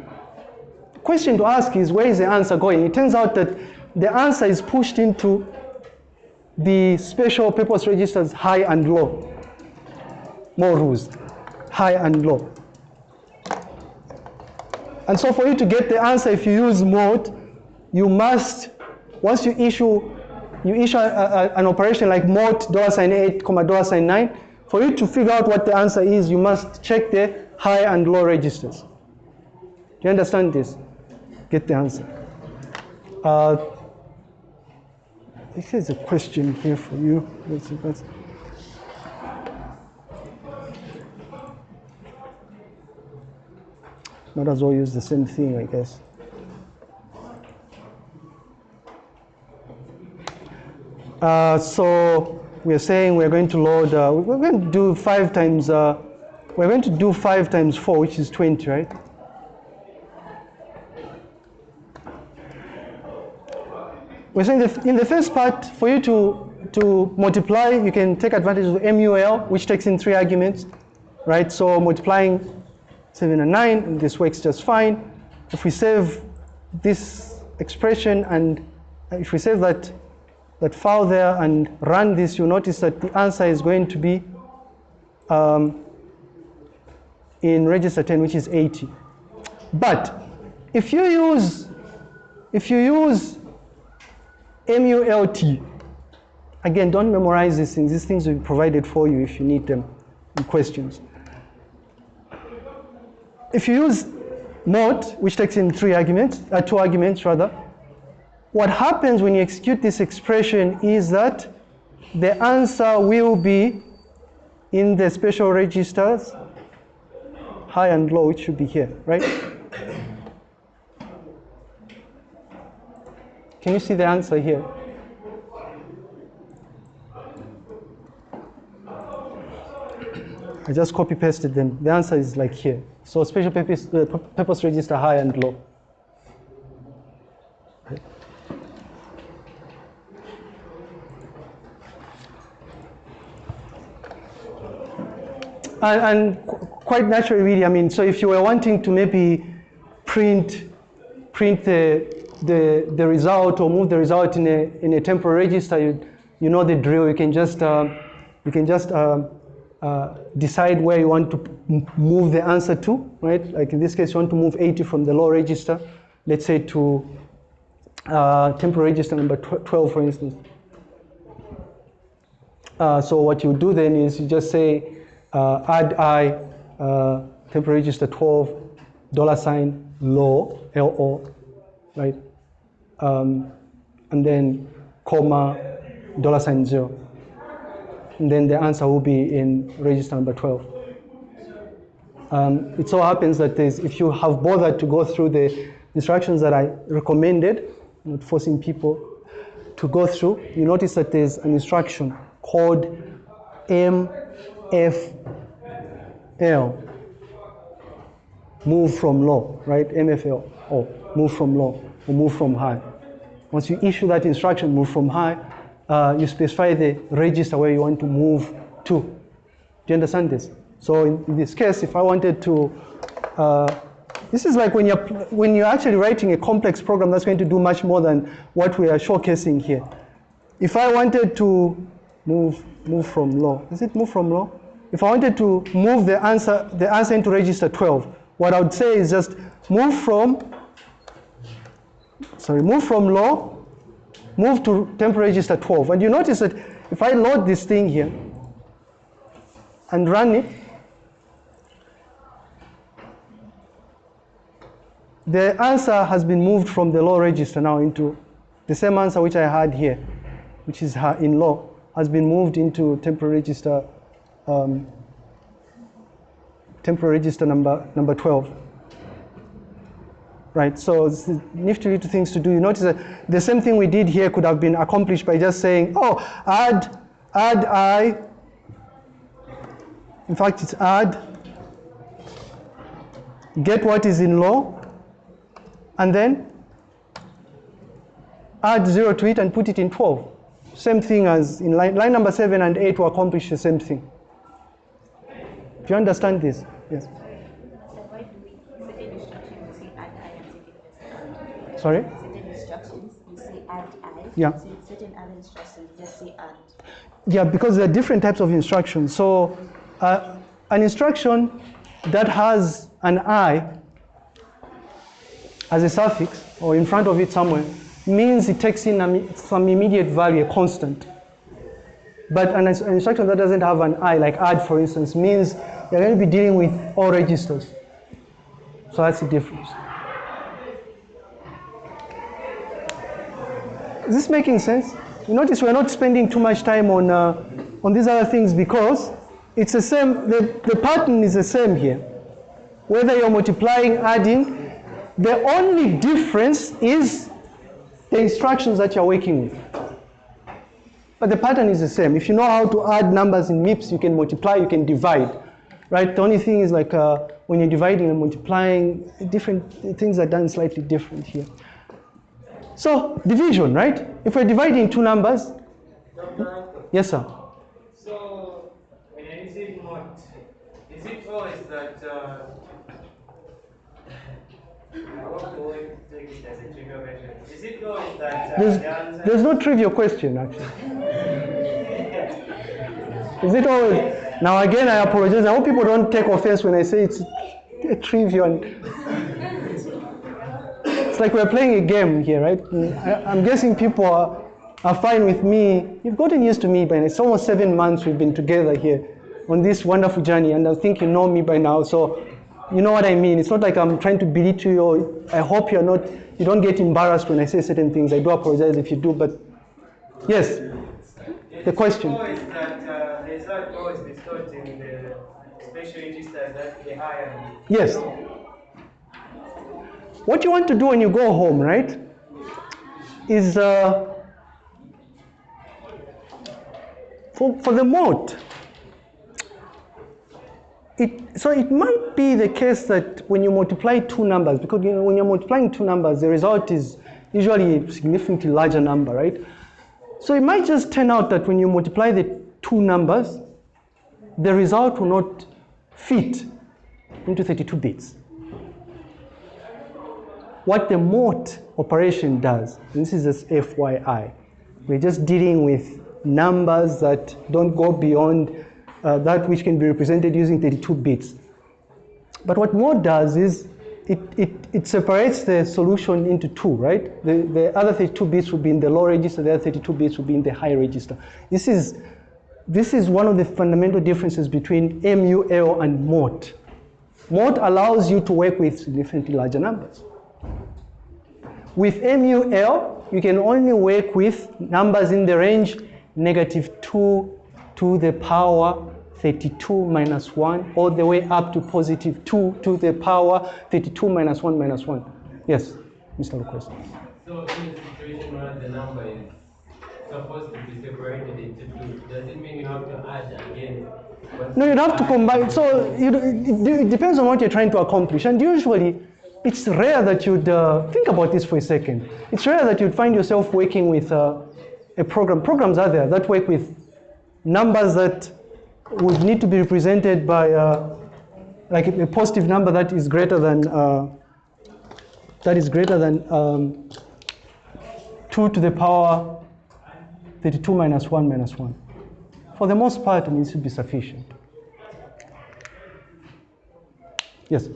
The question to ask is where is the answer going? It turns out that the answer is pushed into the special purpose registers high and low. More rules, high and low. And so for you to get the answer, if you use MULT, you must, once you issue, you issue a, a, an operation like MULT dollar sign eight comma dollar sign nine, for you to figure out what the answer is, you must check the high and low registers. Do you understand this? Get the answer. Uh, this is a question here for you. Let's see, let's- Might as well use the same thing, I guess. Uh, so we're saying we're going to load, uh, we're going to do five times, uh, we're going to do five times four, which is 20, right? We're saying that in the first part, for you to, to multiply, you can take advantage of MUL, which takes in three arguments, right? So multiplying 7 and 9, and this works just fine. If we save this expression and if we save that, that file there and run this, you'll notice that the answer is going to be um, in register 10, which is 80. But if you use, if you use MULT, again, don't memorize these things. These things will be provided for you if you need them in questions if you use MULT, which takes in three arguments, uh, two arguments rather, what happens when you execute this expression is that the answer will be in the special registers, high and low, it should be here, right? Can you see the answer here? I just copy pasted them. The answer is like here. So special purpose, uh, pu- purpose register high and low. And, and qu- quite naturally, really, I mean, so if you were wanting to maybe print, print the, the, the result or move the result in a, in a temporary register, you, you know the drill. You can just, um, you can just um, uh, decide where you want to move the answer to, right? Like in this case, you want to move 80 from the low register, let's say to uh, temporary register number tw- 12, for instance. Uh, so what you do then is you just say uh, add i uh, temporary register 12 dollar sign low lo right um, and then comma dollar sign zero then the answer will be in register number 12 um, it so happens that if you have bothered to go through the instructions that I recommended, not forcing people to go through, you notice that there's an instruction called MFL, move from low, right? MFL, or move from low, or move from high. Once you issue that instruction, move from high, uh, you specify the register where you want to move to. Do you understand this? So in, in this case, if I wanted to, uh, this is like when you're, when you're actually writing a complex program that's going to do much more than what we are showcasing here. If I wanted to move, move from low, is it move from low? If I wanted to move the answer, the answer into register 12, what I would say is just move from, sorry, move from low, move to temporary register 12. And you notice that if I load this thing here and run it, the answer has been moved from the low register now into the same answer which I had here, which is in low, has been moved into temporary register um, temporary register number, number 12. Right, so it's nifty little things to do. You notice that the same thing we did here could have been accomplished by just saying, oh, add, add i. In fact, it's add, get what is in low, and then add 0 to it and put it in 12. Same thing as in line, line number 7 and 8 will accomplish the same thing. Do you understand this? Yes. So why do we, certain instructions, we say add I and certain Sorry? certain instructions, we say add I. Yeah. So certain other instructions, just say add. Yeah, because there are different types of instructions. So, uh, an instruction that has an i as a suffix or in front of it somewhere means it takes in a some immediate value, a constant. But an, an instruction that doesn't have an i, like add for instance, means you're going to be dealing with all registers. So that's the difference. Is this making sense? You notice we're not spending too much time on, uh, on these other things because it's the same, the, the pattern is the same here. Whether you're multiplying, adding, the only difference is the instructions that you're working with. But the pattern is the same. If you know how to add numbers in MIPS, you can multiply, you can divide. Right? The only thing is like uh, when you're dividing and multiplying, different things are done slightly different here. So division, right? If we're dividing two numbers, yes, sir. So, when I say not, is it always that uh, I want to take it as a trivial question. Is it always that uh, There's, the answer there's no trivial question actually. Is it always? Now again, I apologize. I hope people don't take offense when I say it's a trivial. Like we're playing a game here, right? I, I'm guessing people are, are fine with me. You've gotten used to me by now. It's almost seven months we've been together here on this wonderful journey, and I think you know me by now. So you know what I mean. It's not like I'm trying to belittle you. Or I hope you're not. You don't get embarrassed when I say certain things. I do apologize if you do, but yes. The question. Is that uh, the result always bestowed in the special registers that the higher? Yes. What you want to do when you go home, right, is uh, for, for the MULT. It, so it might be the case that when you multiply two numbers, because you know, when you're multiplying two numbers, the result is usually a significantly larger number, right? So it might just turn out that when you multiply the two numbers, the result will not fit into 32 bits. What the MULT operation does, this is just FYI, we're just dealing with numbers that don't go beyond uh, that which can be represented using 32 bits. But what MULT does is it, it, it separates the solution into two, right? The, the other 32 bits will be in the low register, the other 32 bits will be in the high register. This is, this is one of the fundamental differences between MUL and MULT. MULT allows you to work with significantly larger numbers. With MUL, you can only work with numbers in the range negative 2 to the power 32 minus 1, all the way up to positive 2 to the power 32 minus 1 minus 1. Yes, Mr. Lucas. So in a situation where the number is supposed to be separated into two, does it mean you have to add again? No, you'd have to combine. So you, it depends on what you're trying to accomplish. And usually, it's rare that you'd uh, think about this for a second. It's rare that you'd find yourself working with uh, a program. Programs are there that work with numbers that would need to be represented by uh, like a, positive number that is greater than uh, that is greater than um, 2 to the power 32 minus 1 minus 1. For the most part, it needs to be sufficient. Yes,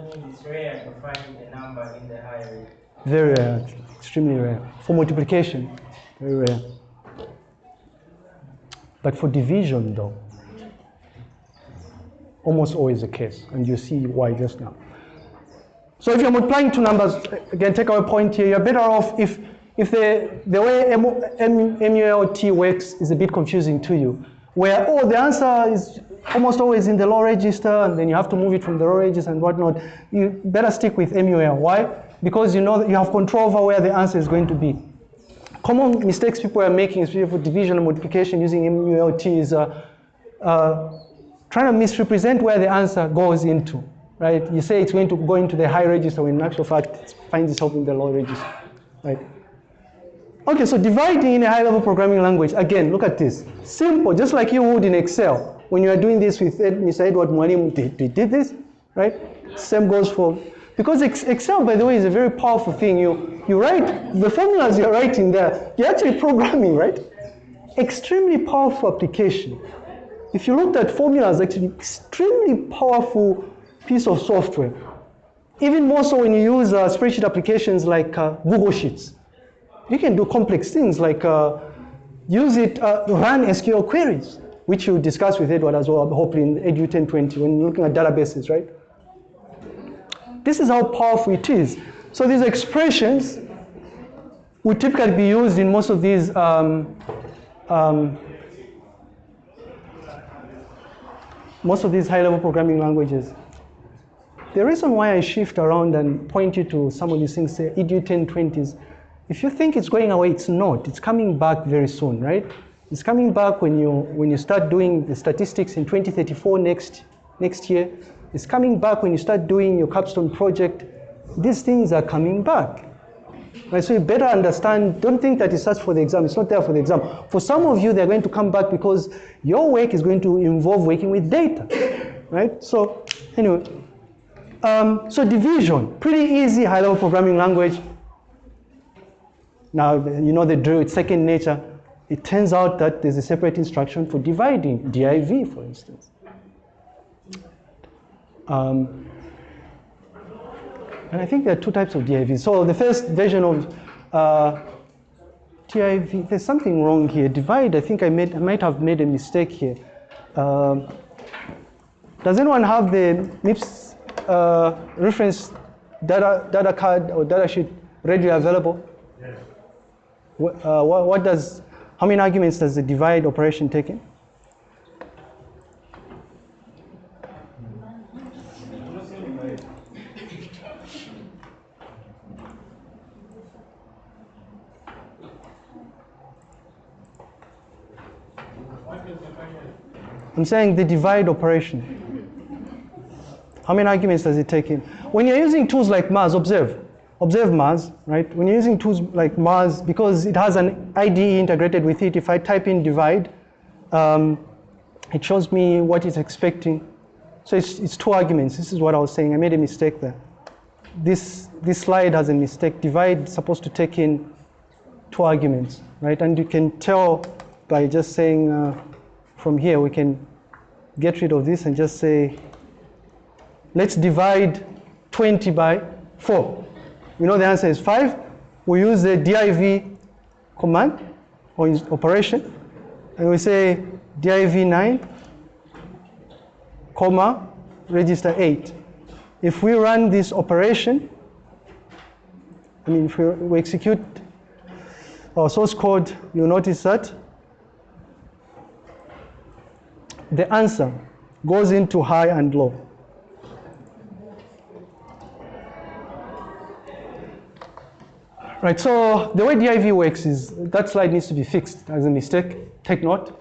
It's rare to find a number in the higher very rare, extremely rare. For multiplication, very rare. But for division, though, almost always the case, and you see why just now. So if you're multiplying two numbers, again, take our point here, you're better off if, if the, the way MULT works is a bit confusing to you. Where, oh, the answer is almost always in the low register, and then you have to move it from the low register and whatnot. You better stick with MUL. Why? Because you know that you have control over where the answer is going to be. Common mistakes people are making, especially for division and multiplication using MULT, is uh, uh, trying to misrepresent where the answer goes into, right? You say it's going to go into the high register when in actual fact it finds itself in the low register, right? Okay, so dividing in a high-level programming language, again, look at this. Simple, just like you would in Excel. When you are doing this with Ed, Mr. Edward Mwalimu, did, did, did this, right? Same goes for, because Excel, by the way, is a very powerful thing. You, you write, the formulas you're writing there, you're actually programming, right? Extremely powerful application. If you looked at formulas, actually extremely powerful piece of software. Even more so when you use uh, spreadsheet applications like uh, Google Sheets. You can do complex things like uh, use it, uh, run SQL queries, which you discuss with Edward as well, hopefully in Edu 1020 when you're looking at databases, right? This is how powerful it is. So these expressions would typically be used in most of these um, um, most of these high-level programming languages. The reason why I shift around and point you to some of these things, say EDU 1020s, if you think it's going away, it's not. It's coming back very soon, right? It's coming back when you when you start doing the statistics in 2034 next next year. It's coming back when you start doing your capstone project. These things are coming back. Right, so you better understand, don't think that it's just for the exam, it's not there for the exam. For some of you, they're going to come back because your work is going to involve working with data, right? So anyway, um, so division, pretty easy high-level programming language. Now, you know the drill, it's second nature. It turns out that there's a separate instruction for dividing, div, for instance. Um, and I think there are two types of DIV. So the first version of uh, DIV, there's something wrong here. Divide, I think I, made, I might have made a mistake here. Um, does anyone have the MIPS uh, reference data, data card or data sheet readily available? Yes. What, uh, what, what does, how many arguments does the divide operation take in? I'm saying the divide operation. How many arguments does it take in? When you're using tools like Mars, observe. Observe Mars, right? When you're using tools like Mars, because it has an IDE integrated with it, if I type in divide, um, it shows me what it's expecting. So it's, it's two arguments. This is what I was saying. I made a mistake there. This, this slide has a mistake. Divide is supposed to take in two arguments, right? And you can tell by just saying uh, from here, we can get rid of this and just say, let's divide 20 by 4. We know the answer is 5. We use the div command or operation, and we say div 9, comma, register 8. If we run this operation, I mean, if we, we execute our source code, you'll notice that the answer goes into high and low. Right, so the way DIV works is that slide needs to be fixed as a mistake. Take note.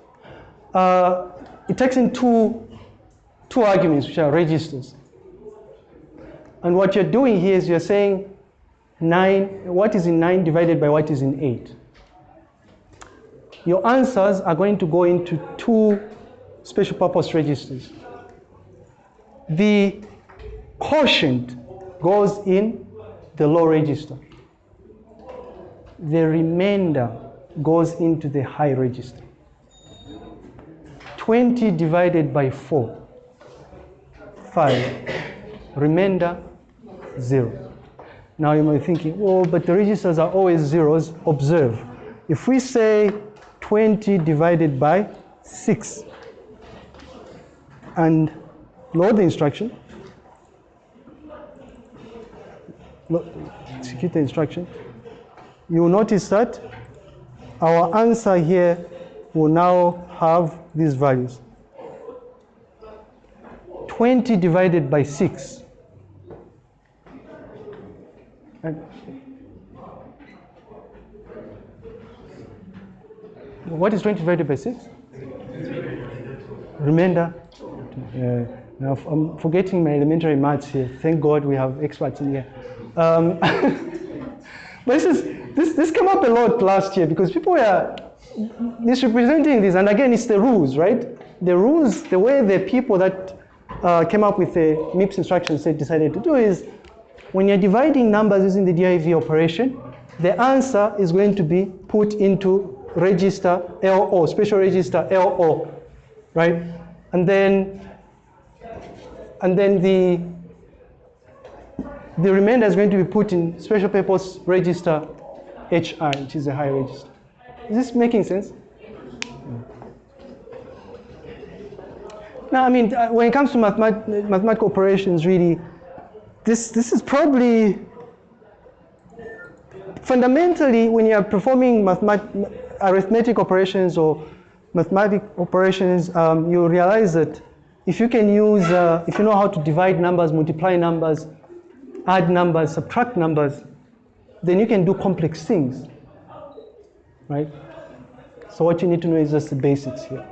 Uh, it takes in two, two arguments, which are registers. And what you're doing here is you're saying 9, what is in 9 divided by what is in 8. Your answers are going to go into two special purpose registers. The quotient goes in the low register. The remainder goes into the high register. 20 divided by 4, 5. Remainder, 0. Now you might be thinking, oh, but the registers are always zeros. Observe. If we say 20 divided by 6, and load the instruction, execute the instruction, you notice that our answer here will now have these values. 20 divided by 6. And what is 20 divided by 6? Remainder. Uh, now I'm forgetting my elementary maths here. Thank God we have experts in here. Um, but this is this this came up a lot last year because people were misrepresenting this, and again, it's the rules, right? The rules, the way the people that uh, came up with the MIPS instruction set decided to do is when you're dividing numbers using the div operation, the answer is going to be put into register LO, special register LO, right? And then and then the the remainder is going to be put in special purpose register HI, which is a high register. Is this making sense? Now, I mean, uh, when it comes to mathemat- mathematical operations, really, this, this is probably fundamentally when you are performing arithmetic operations or mathematic operations, um, you realize that if you can use, uh, if you know how to divide numbers, multiply numbers, add numbers, subtract numbers, then you can do complex things, right? So what you need to know is just the basics here.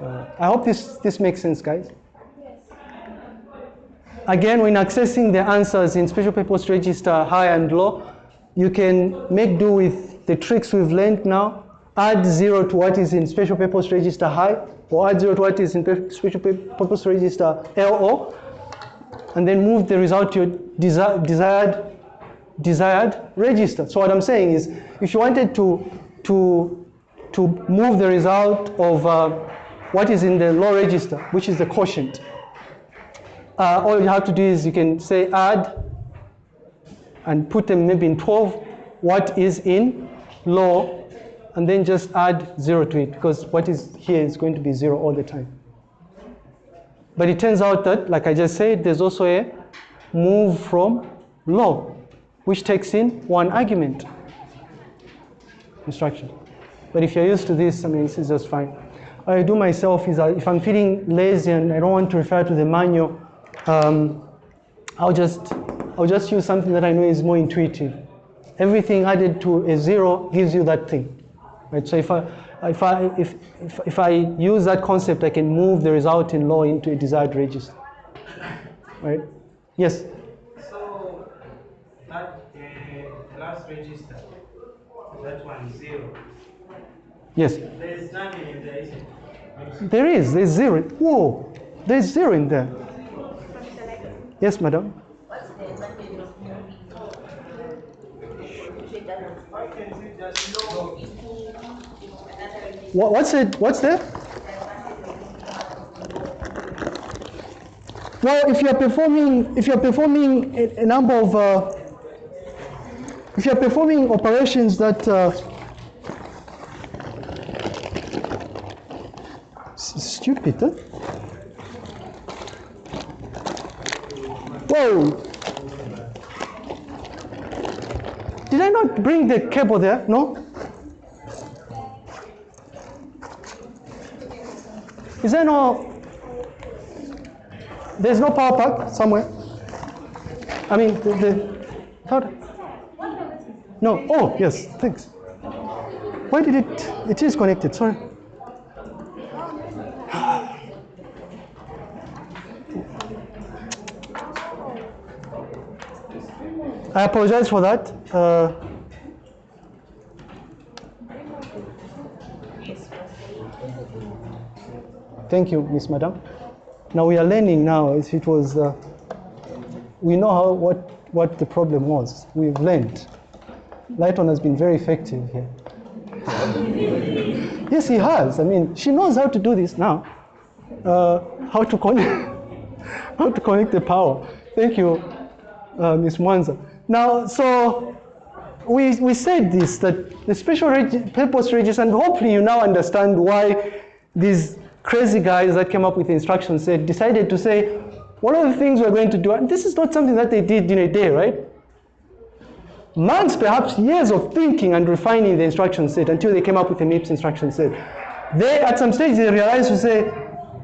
Uh, I hope this, this makes sense, guys. Again, when accessing the answers in special purpose register high and low, you can make do with the tricks we've learned now. Add zero to what is in special purpose register high, or add zero to what is in special purpose register LO, and then move the result to your desi- desired desired register. So what I'm saying is, if you wanted to to to move the result of uh, what is in the low register, which is the quotient, uh, all you have to do is you can say add and put them maybe in 12, what is in low, and then just add zero to it because what is here is going to be zero all the time. But it turns out that, like I just said, there's also a move from low, which takes in one argument instruction. But if you're used to this, I mean, this is just fine. What I do myself is uh, if I'm feeling lazy and I don't want to refer to the manual, um, I'll just I'll just use something that I know is more intuitive. Everything added to a zero gives you that thing, right? So if I if I if if, if I use that concept, I can move the result in law into a desired register, right? Yes. So that last register, that one zero. Yes. There's nothing in there, is it? There is. There's zero. Whoa. There's zero in there. Yes, madam. What's the advantage of moving? If it can't you just know? into another register, What, what's it? What's there? Well, if you're performing, if you're performing a, a number of, uh, if you're performing operations that, uh, stupid, huh? Whoa! Did I not bring the cable there? No? Is there no? There's no power pack somewhere. I mean, the, the. No. Oh, yes. Thanks. Why did it? It is connected. Sorry. I apologize for that. Uh, Thank you, Miss Madam. Now we are learning now. If it was, uh, we know how what what the problem was. We've learned. Lighton has been very effective here. yes, he has. I mean, she knows how to do this now. Uh, how to connect, how to connect the power. Thank you, uh, Miss Mwanza. Now, so we, we said this that the special purpose register, and hopefully you now understand why these crazy guys that came up with the instruction set decided to say, one of the things we're going to do? And this is not something that they did in a day, right? Months, perhaps years of thinking and refining the instruction set until they came up with a MIPS instruction set. They, at some stage, they realized to say,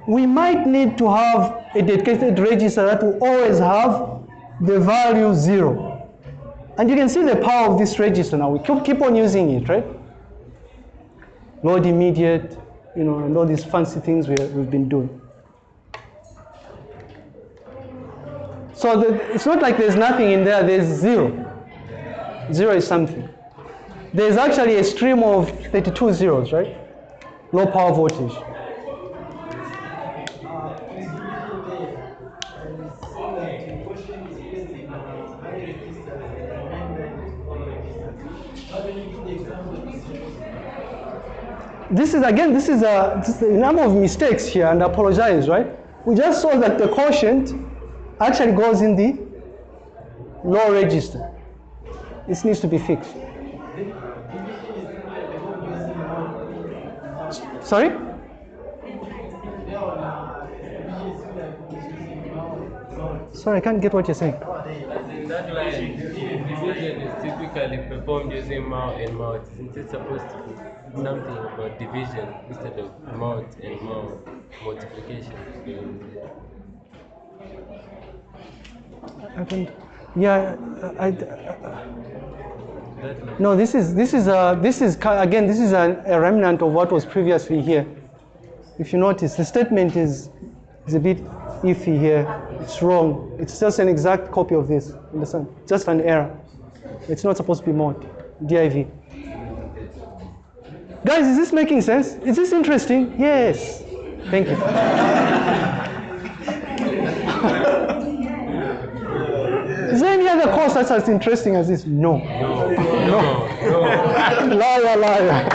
we might need to have a dedicated register that will always have the value zero. And you can see the power of this register now. We keep, keep on using it, right? Load immediate, you know, and all these fancy things we, we've been doing. So the, it's not like there's nothing in there, there's zero. Zero is something. There's actually a stream of 32 zeros, right? Low power voltage. This is again, this is a, this is a number of mistakes here, and I apologize, right? We just saw that the quotient actually goes in the low register. This needs to be fixed. Sorry? Sorry, I can't get what you're saying. In that line, division is typically performed using mount and mount. Isn't it supposed to be something about division instead of mount and mount multiplication? I can, yeah, I, I, no, this is this is a this is again this is a, a remnant of what was previously here. If you notice, the statement is is a bit iffy here. It's wrong. It's just an exact copy of this. Understand? Just an error. It's not supposed to be mod. div. Guys, is this making sense? Is this interesting? Yes. Thank you. Is there any other course that's as interesting as this? No. No, no, no. liar, liar.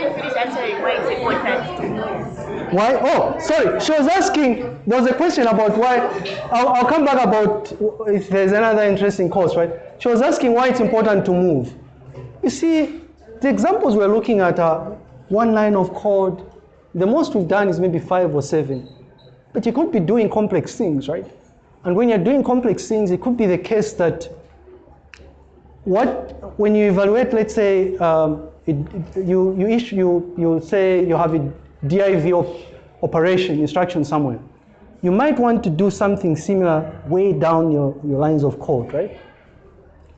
Didn't finish answering why it's important to move. Why? Oh, sorry. She was asking, there was a question about why. I'll, I'll come back about if there's another interesting course, right? She was asking why it's important to move. You see, the examples we're looking at are one line of code. The most we've done is maybe five or seven. But you could be doing complex things, right? And when you're doing complex things, it could be the case that what when you evaluate, let's say, um, it, it- you you issue you, you say you have a div op- operation instruction somewhere, you might want to do something similar way down your, your lines of code, right?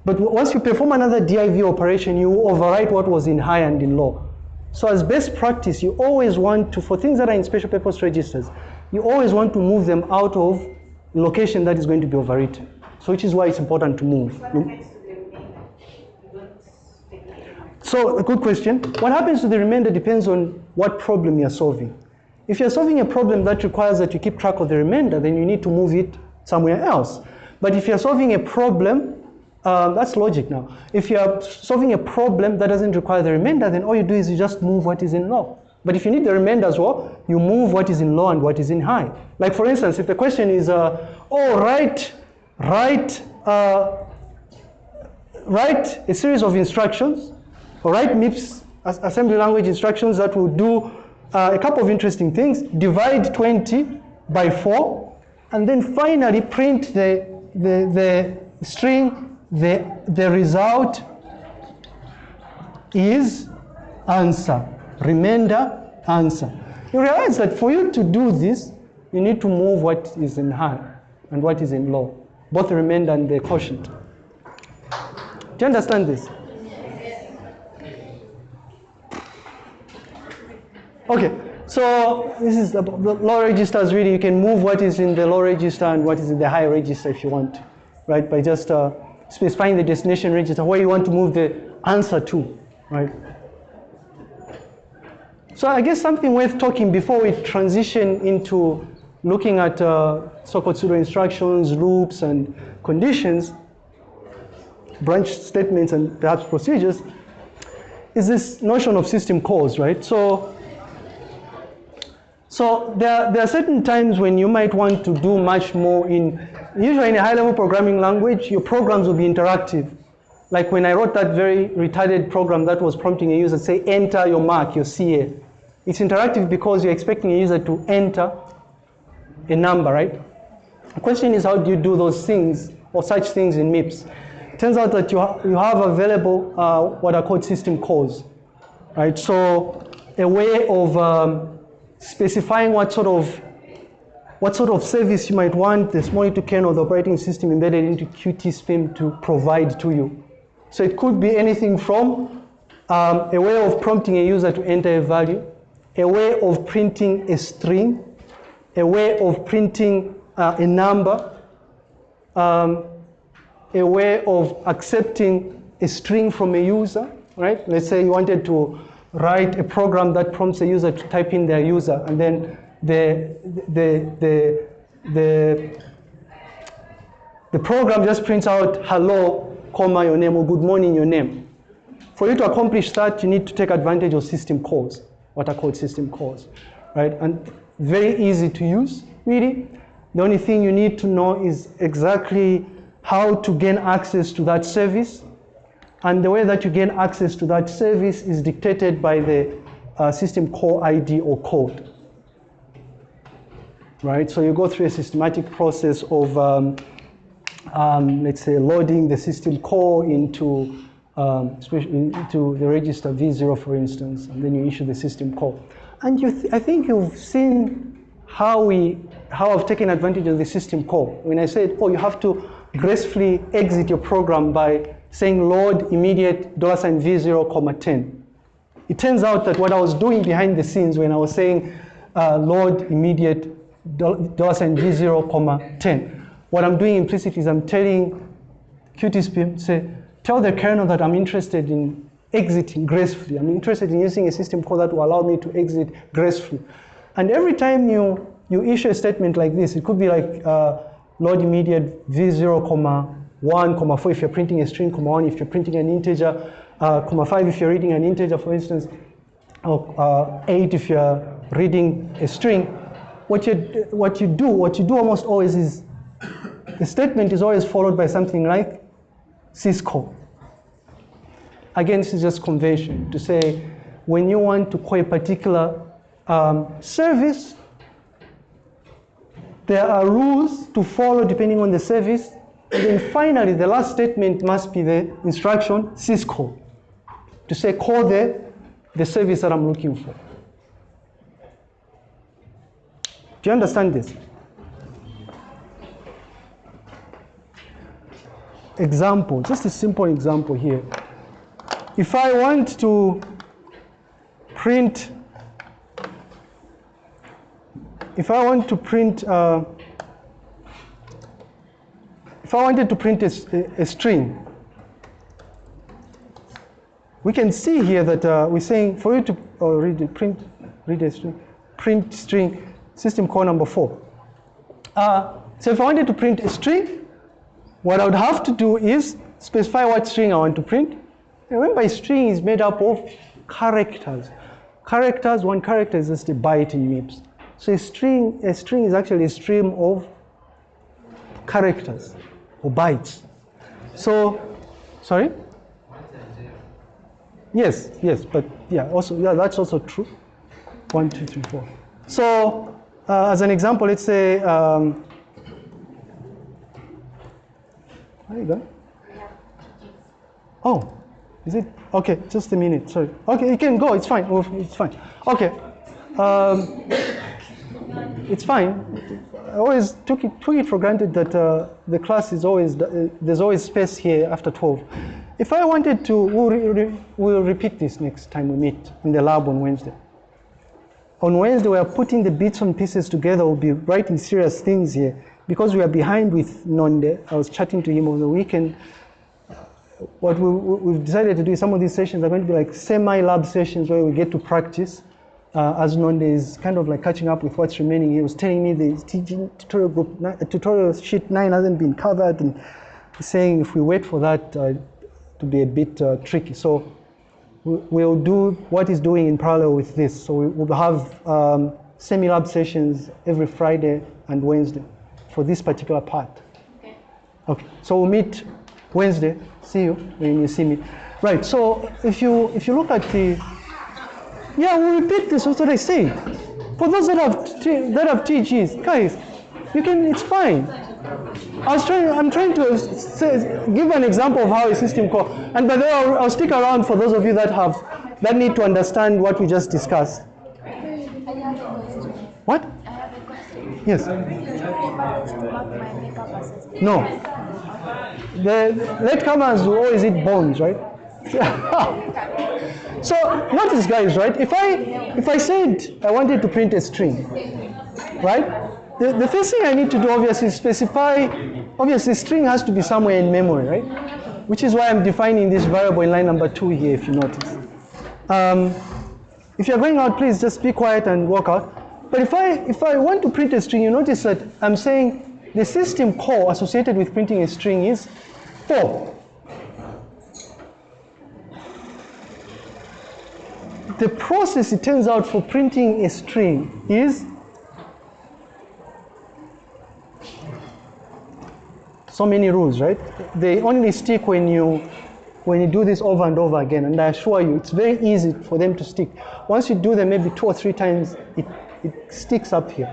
But once you perform another div operation, you overwrite what was in high and in low. So as best practice, you always want to, for things that are in special purpose registers, you always want to move them out of location that is going to be overwritten. So which is why it's important to move. What You- happens to the remainder? You don't take it. So, a good question. What happens to the remainder depends on what problem you're solving. If you're solving a problem that requires that you keep track of the remainder, then you need to move it somewhere else. But if you're solving a problem, um, that's logic now. If you're solving a problem that doesn't require the remainder, then all you do is you just move what is in low. But if you need the remainder as well, you move what is in low and what is in high. Like for instance, if the question is, uh, oh, write, write, uh, write a series of instructions, or write MIPS assembly language instructions that will do uh, a couple of interesting things. Divide 20 by 4, and then finally print the, the, the string, the, the result is answer. Remainder, answer. You realize that for you to do this, you need to move what is in high and what is in low, both the remainder and the quotient. Do you understand this? Okay, so this is the low registers really, you can move what is in the low register and what is in the high register if you want, right? By just uh, specifying the destination register where you want to move the answer to, right? So I guess something worth talking before we transition into looking at uh, so-called pseudo instructions, loops, and conditions, branch statements, and perhaps procedures, is this notion of system calls, right? So, so there, there are certain times when you might want to do much more in, usually in a high-level programming language, your programs will be interactive. Like when I wrote that very retarded program that was prompting a user to say, enter your mark, your CA. It's interactive because you're expecting a user to enter a number, right? The question is how do you do those things or such things in MIPS? Turns out that you, ha- you have available uh, what are called system calls, right? So a way of um, specifying what sort of what sort of service you might want this monitor kernel, the operating system embedded into QtSpim to provide to you. So it could be anything from um, a way of prompting a user to enter a value, a way of printing a string, a way of printing uh, a number, um, a way of accepting a string from a user, right? Let's say you wanted to write a program that prompts a user to type in their user, and then the, the, the, the, the program just prints out hello, comma, your name, or good morning, your name. For you to accomplish that, you need to take advantage of system calls, what are called system calls, right? And very easy to use, really. The only thing you need to know is exactly how to gain access to that service. And the way that you gain access to that service is dictated by the uh, system call ID or code. Right? So you go through a systematic process of, um, um, let's say, loading the system call into, um, into the register V0, for instance, and then you issue the system call. And you th I think you've seen how we how I've taken advantage of the system call. When I said, oh, you have to gracefully exit your program by saying load immediate dollar sign V0 comma 10. It turns out that what I was doing behind the scenes when I was saying uh, load immediate dollar sign V0 comma 10, what I'm doing implicitly is I'm telling QtSpim, say, tell the kernel that I'm interested in exiting gracefully. I'm interested in using a system call that will allow me to exit gracefully. And every time you, you issue a statement like this, it could be like uh, load immediate v0, comma 1, comma 4 if you're printing a string, comma 1 if you're printing an integer, uh, comma 5 if you're reading an integer, for instance, or uh, 8 if you're reading a string. What you, what you do, what you do almost always is, the statement is always followed by something like syscall. Again, this is just convention to say when you want to call a particular um, service, there are rules to follow depending on the service. And then finally, the last statement must be the instruction syscall to say call the, the service that I'm looking for. Do you understand this? Example, just a simple example here. If I want to print, if I want to print, uh, if I wanted to print a, a, string, we can see here that uh, we're saying for you to oh, read print, read a string, print string, system call number four. Uh, so if I wanted to print a string, what I would have to do is specify what string I want to print. Remember, a string is made up of characters. Characters, one character is just a byte in MIPS. So a string, a string is actually a stream of characters or bytes. So, sorry? Yes, yes, but yeah, also, yeah, that's also true. One, two, three, four. So, uh, as an example, let's say, um, you go. Oh, is it? Okay, just a minute, sorry. Okay, you can go, it's fine, oh, it's fine. Okay, um, it's fine. I always took it, took it for granted that uh, the class is always, uh, there's always space here after 12. If I wanted to, we'll, re we'll repeat this next time we meet in the lab on Wednesday. On Wednesday, we are putting the bits and pieces together. We'll be writing serious things here. Because we are behind with Nonde, I was chatting to him over the weekend. What we, we've decided to do is some of these sessions are going to be like semi-lab sessions where we get to practice. Uh, as Nonde is kind of like catching up with what's remaining. He was telling me the teaching tutorial group, tutorial sheet nine hasn't been covered, and saying if we wait for that, uh, to be a bit uh, tricky. So we'll do what he's doing in parallel with this. So we'll have um, semi-lab sessions every Friday and Wednesday for this particular part. Okay. Okay. So we'll meet Wednesday. See you when you see me. Right. So if you if you look at the yeah, we'll repeat this. That's what I say. For those that have that have TGs, guys, you can. It's fine. I was trying, I'm trying to say, give an example of how a system call, and by the way, I'll, I'll stick around for those of you that have, that need to understand what we just discussed. I have a question. What? I have a question. Yes. Do you remember to mark my makeup purposes? No. The latecomers will always eat bones, right? so notice, guys, right? If I if I said I wanted to print a string, right? The, the first thing I need to do, obviously, is specify. Obviously, string has to be somewhere in memory, right? Which is why I'm defining this variable in line number two here, if you notice. Um, if you're going out, please just be quiet and walk out. But if I if I want to print a string, you notice that I'm saying the system call associated with printing a string is four. The process, it turns out, for printing a string is so many rules, right? They only stick when you when you do this over and over again. And I assure you, it's very easy for them to stick. Once you do them maybe two or three times, it, it sticks up here,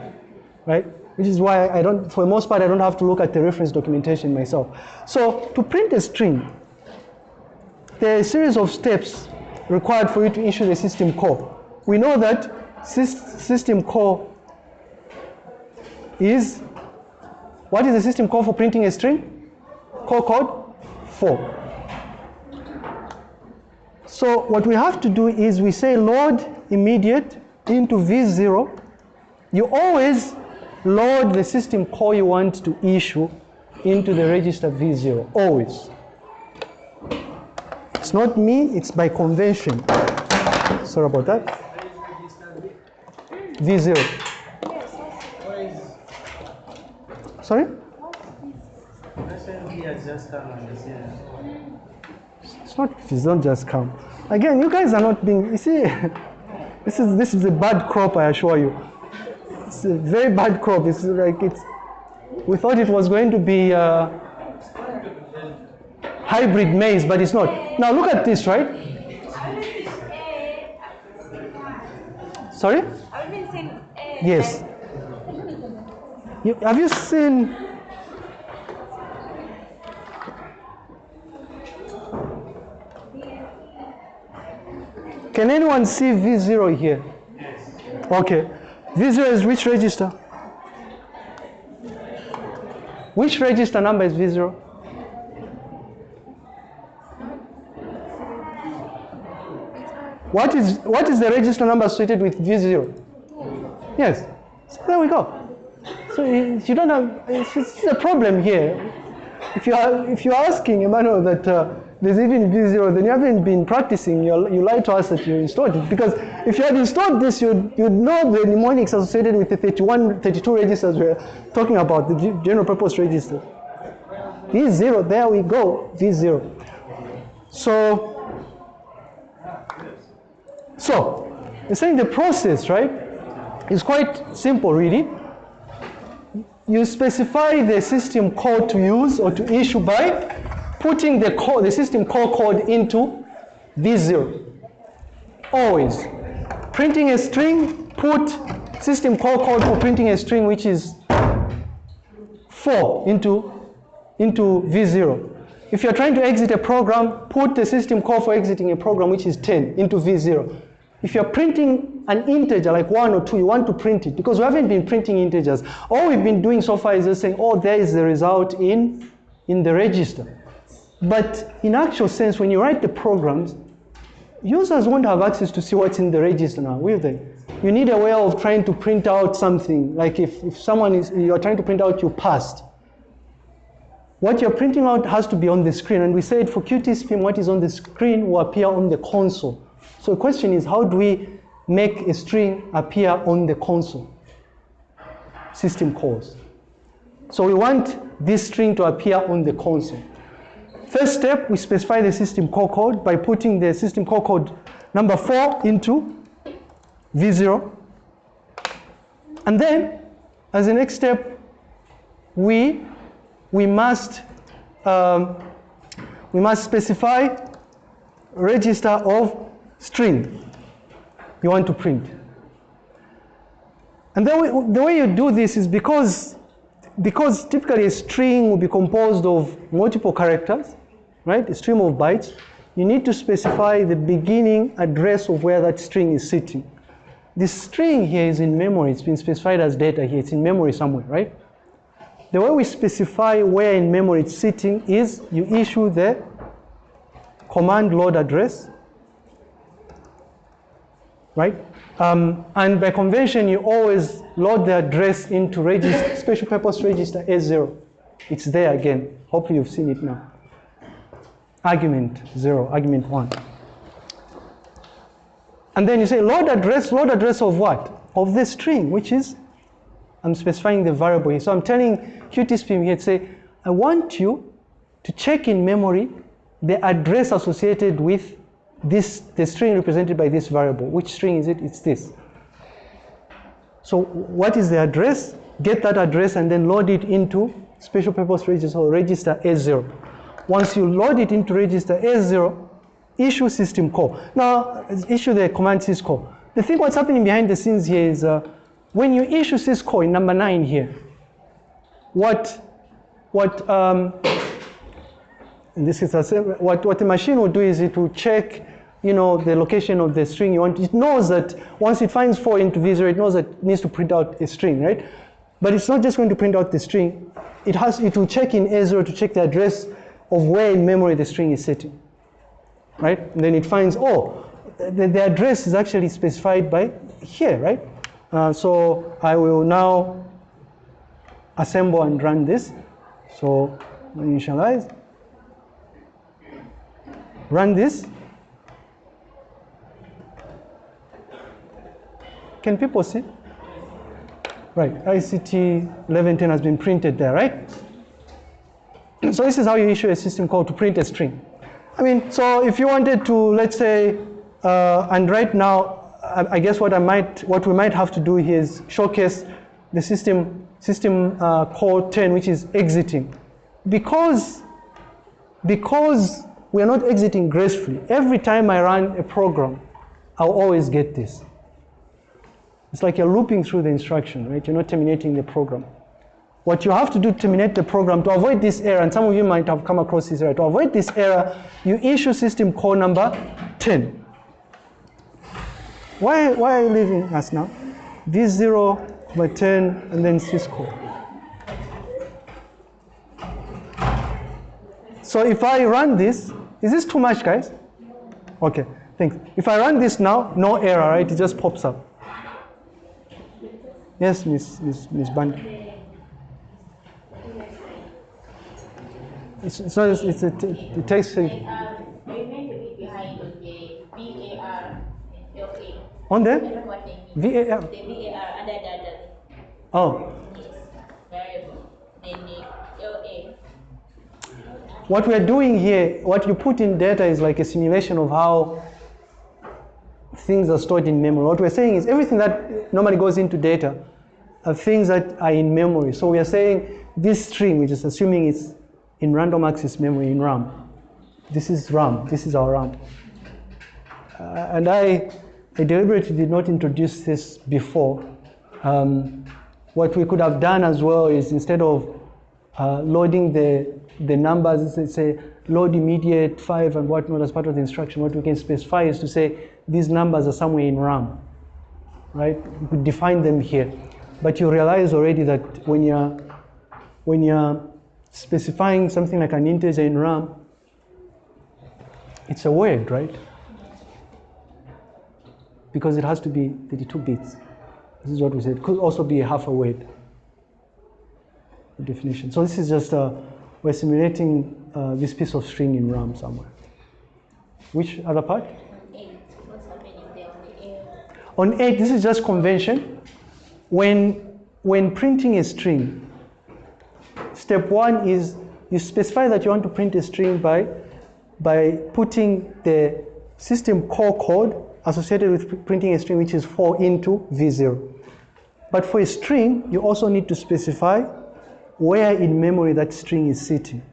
right? Which is why I don't, for the most part, I don't have to look at the reference documentation myself. So to print a string, there are a series of steps required for you to issue the system call. We know that sys- system call is what is the system call for printing a string? Call code 4. So what we have to do is we say load immediate into V0. You always load the system call you want to issue into the register V0, always. It's not me, it's by convention. Sorry about that. V0. Sorry? It's not, it's not just come. Again, you guys are not being, you see, this is, this is a bad crop, I assure you. It's a very bad crop. It's like, it's, we thought it was going to be uh, hybrid maize, but it's not. Now look at this, right? Sorry? I've been saying Yes. You, have you seen? Can anyone see V0 here? Yes. Okay. V0 is which register? Which register number is V0? What is what is the register number associated with V0? Yes. So there we go. So you you don't have, it's, it's a problem here. If you are, if you're asking Emmanuel that uh, there's even V0, then you haven't been practicing, you you lied to us that you installed it. Because if you had installed this, you'd, you'd know the mnemonics associated with the 31, 32 registers we're talking about, the general purpose register. V0, there we go, V0. So, so, you're saying the process, right, is quite simple, really you specify the system code to use or to issue by putting the code, the system call code into V0. Always. Printing a string, put system call code for printing a string which is 4 into, into V0. If you're trying to exit a program, put the system call for exiting a program which is 10 into V0. If you're printing an integer like one or two, you want to print it because we haven't been printing integers. All we've been doing so far is just saying, oh, there is the result in, in the register. But in actual sense, when you write the programs, users won't have access to see what's in the register now, will they? You need a way of trying to print out something. Like if, if someone is, you're trying to print out your past, what you're printing out has to be on the screen. And we said for QtSpim, what is on the screen will appear on the console. So the question is, how do we make a string appear on the console? System calls. So we want this string to appear on the console. First step, we specify the system call code by putting the system call code number four into V0. And then, as the next step, we, we must um, we must specify register of string you want to print. And the way, the way you do this is because because typically a string will be composed of multiple characters, right? A stream of bytes. You need to specify the beginning address of where that string is sitting. This string here is in memory. It's been specified as data here. It's in memory somewhere, right? The way we specify where in memory it's sitting is you issue the command load address, right? Um, and by convention, you always load the address into register, special purpose register A0. It's there again. Hopefully you've seen it now. Argument zero, argument one. And then you say load address, load address of what? Of the string, which is, I'm specifying the variable here. So I'm telling QtSpim here to say, I want you to check in memory the address associated with this, the string represented by this variable. Which string is it? It's this. So what is the address? Get that address and then load it into special purpose register or register A0. Once you load it into register A0, issue system call. Now, issue the command syscall. The thing what's happening behind the scenes here is uh, when you issue syscall in number nine here, what, what, um, this is a, what, what the machine will do is it will check you know, the location of the string you want. It knows that once it finds 4 into V0, it knows that it needs to print out a string, right? But it's not just going to print out the string. It, has, it will check in A0 to check the address of where in memory the string is sitting, right? And then it finds, oh, the, the address is actually specified by here, right? Uh, so I will now assemble and run this. So initialize, run this. Can people see? Right, ICT 1110 has been printed there, right? So this is how you issue a system call to print a string. I mean, so if you wanted to, let's say, uh, and right now, I, I, guess what I might, what we might have to do here is showcase the system, system uh, call 10, which is exiting. Because, because we are not exiting gracefully, every time I run a program, I'll always get this. It's like you're looping through the instruction, right? You're not terminating the program. What you have to do to terminate the program, to avoid this error, and some of you might have come across this error, to avoid this error, you issue system call number 10. Why, why are you leaving us now? V0 by 10 and then syscall. So if I run this, is this too much, guys? Okay, thanks. If I run this now, no error, right? It just pops up. Yes, Miss Miss Miss Band. It's, it's not. It's a. It takes. A, uh, on there? VAR. The VAR under the, Oh. variable. Then LA. What we're doing here, what you put in data is like a simulation of how things are stored in memory. What we're saying is everything that normally goes into data are things that are in memory. So we are saying this string, which is assuming it's in random access memory in RAM. This is RAM. This is our RAM. Uh, and I, I deliberately did not introduce this before. Um, what we could have done as well is instead of uh, loading the, the numbers, let's say load immediate 5 and whatnot as part of the instruction, what we can specify is to say these numbers are somewhere in RAM, right? We could define them here. But you realize already that when you're, when you're specifying something like an integer in RAM, it's a word, right? Because it has to be 32 bits. This is what we said. It could also be a half a word definition. So this is just, uh, we're simulating uh, this piece of string in RAM somewhere. Which other part? On 8, this is just convention. When, when printing a string, step one is you specify that you want to print a string by, by putting the system call code associated with printing a string, which is 4 into V0. But for a string, you also need to specify where in memory that string is sitting.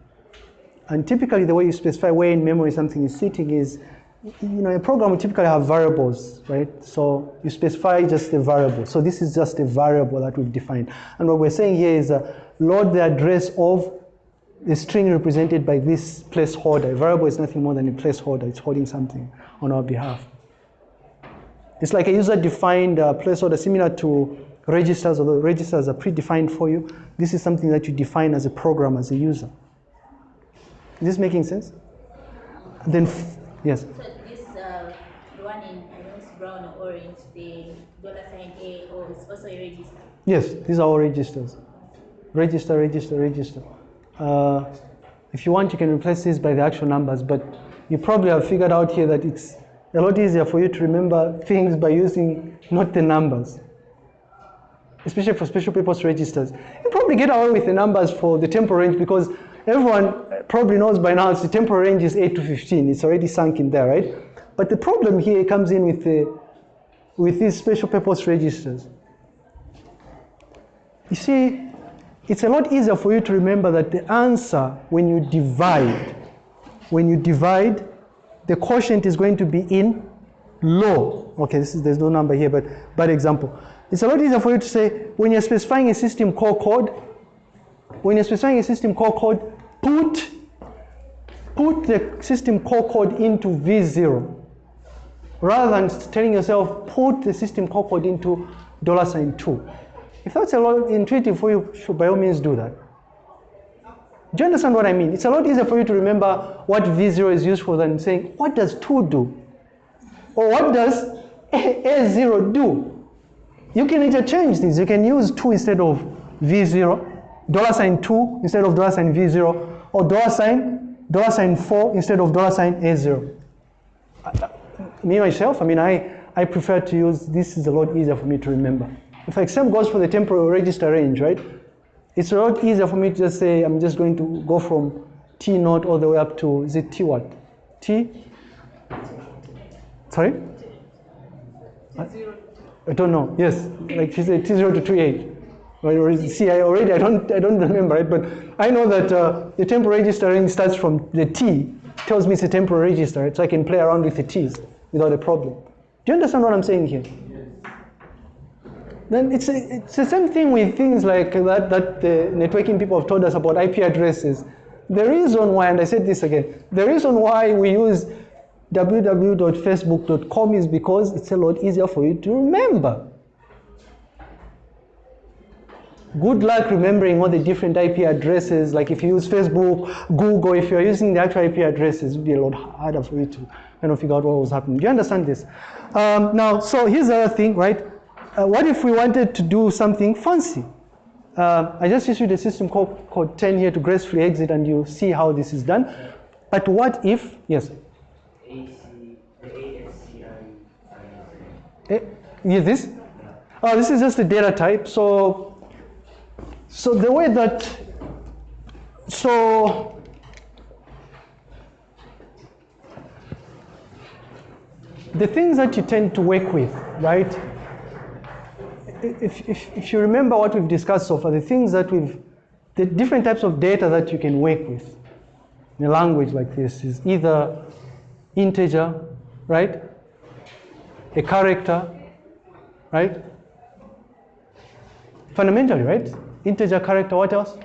And typically the way you specify where in memory something is sitting is you know, a program will typically have variables, right? So you specify just a variable. So this is just a variable that we've defined. And what we're saying here is uh, load the address of the string represented by this placeholder. A variable is nothing more than a placeholder. It's holding something on our behalf. It's like a user-defined uh, placeholder similar to registers, although registers are predefined for you. This is something that you define as a program, as a user. Is this making sense? Then, yes. So this, uh, one in, I know it's brown or orange, the dollar sign A, or it's also a register. Yes, these are all registers. Register, register, register. Uh, if you want, you can replace this by the actual numbers, but you probably have figured out here that it's a lot easier for you to remember things by using not the numbers, especially for special purpose registers. You probably get away with the numbers for the temporal range because everyone probably knows by now the temporal range is 8 to 15. It's already sunk in there, right? But the problem here comes in with the with these special purpose registers. You see, it's a lot easier for you to remember that the answer when you divide, when you divide, the quotient is going to be in low. Okay, this is, there's no number here, but bad example. It's a lot easier for you to say when you're specifying a system call code, when you're specifying a system call code, put put the system call code into V0 rather than telling yourself put the system call code into dollar sign two. If that's a lot intuitive for you, by all means do that. Do you understand what I mean? It's a lot easier for you to remember what V0 is used for than saying, what does 2 do? Or what does A- A0 do? You can interchange these. You can use 2 instead of V0, dollar sign 2 instead of dollar sign V0, or dollar sign, dollar sign 4 instead of dollar sign A0. Uh, uh, me, myself, I mean, I, I prefer to use, this is a lot easier for me to remember. In fact, same goes for the temporal register range, right? It's a lot easier for me to just say, I'm just going to go from T naught all the way up to, is it T what? T? Sorry? I, I don't know. Yes, like she said, T0 to T8. Right, See, I already, I don't, I don't remember, right? But I know that uh, the temporal register range starts from the T, tells me it's a temporal register, right? So I can play around with the T's without a problem. Do you understand what I'm saying here? Then it's, a, it's the same thing with things like that, that the networking people have told us about IP addresses. The reason why, and I said this again, the reason why we use www.facebook.com is because it's a lot easier for you to remember. Good luck remembering all the different IP addresses. Like if you use Facebook, Google, if you're using the actual IP addresses, it would be a lot harder for you to kind of figure out what was happening. Do you understand this? Um, now, so here's the other thing, right? Uh, what if we wanted to do something fancy? Uh, I just issued a system called code 10 here to gracefully exit, and you see how this is done. But what if, yes? AC, yeah, this? Oh, this is just a data type. So, so the way that, so the things that you tend to work with, right? If, if, if you remember what we've discussed so far, the things that we've, the different types of data that you can work with in a language like this is either integer, right? A character, right? Fundamentally, right? Integer, character, what else?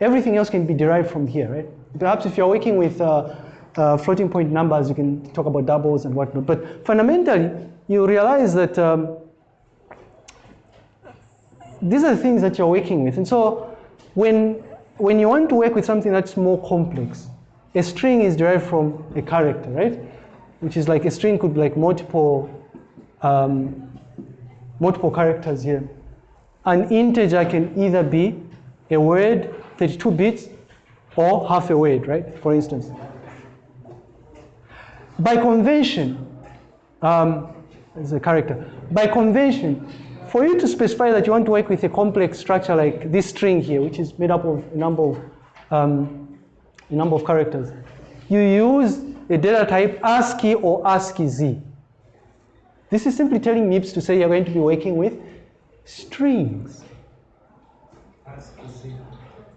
Everything else can be derived from here, right? Perhaps if you're working with uh, uh, floating point numbers, you can talk about doubles and whatnot. But fundamentally, you realize that um, these are the things that you're working with. And so when, when you want to work with something that's more complex, a string is derived from a character, right? Which is like a string could be like multiple, um, multiple characters here. An integer can either be a word, 32 bits, or half a word, right? For instance. By convention, um, as a character, by convention, for you to specify that you want to work with a complex structure like this string here, which is made up of a number of, um, a number of characters, you use a data type ASCII or ASCII-Z. This is simply telling MIPS to say you're going to be working with strings.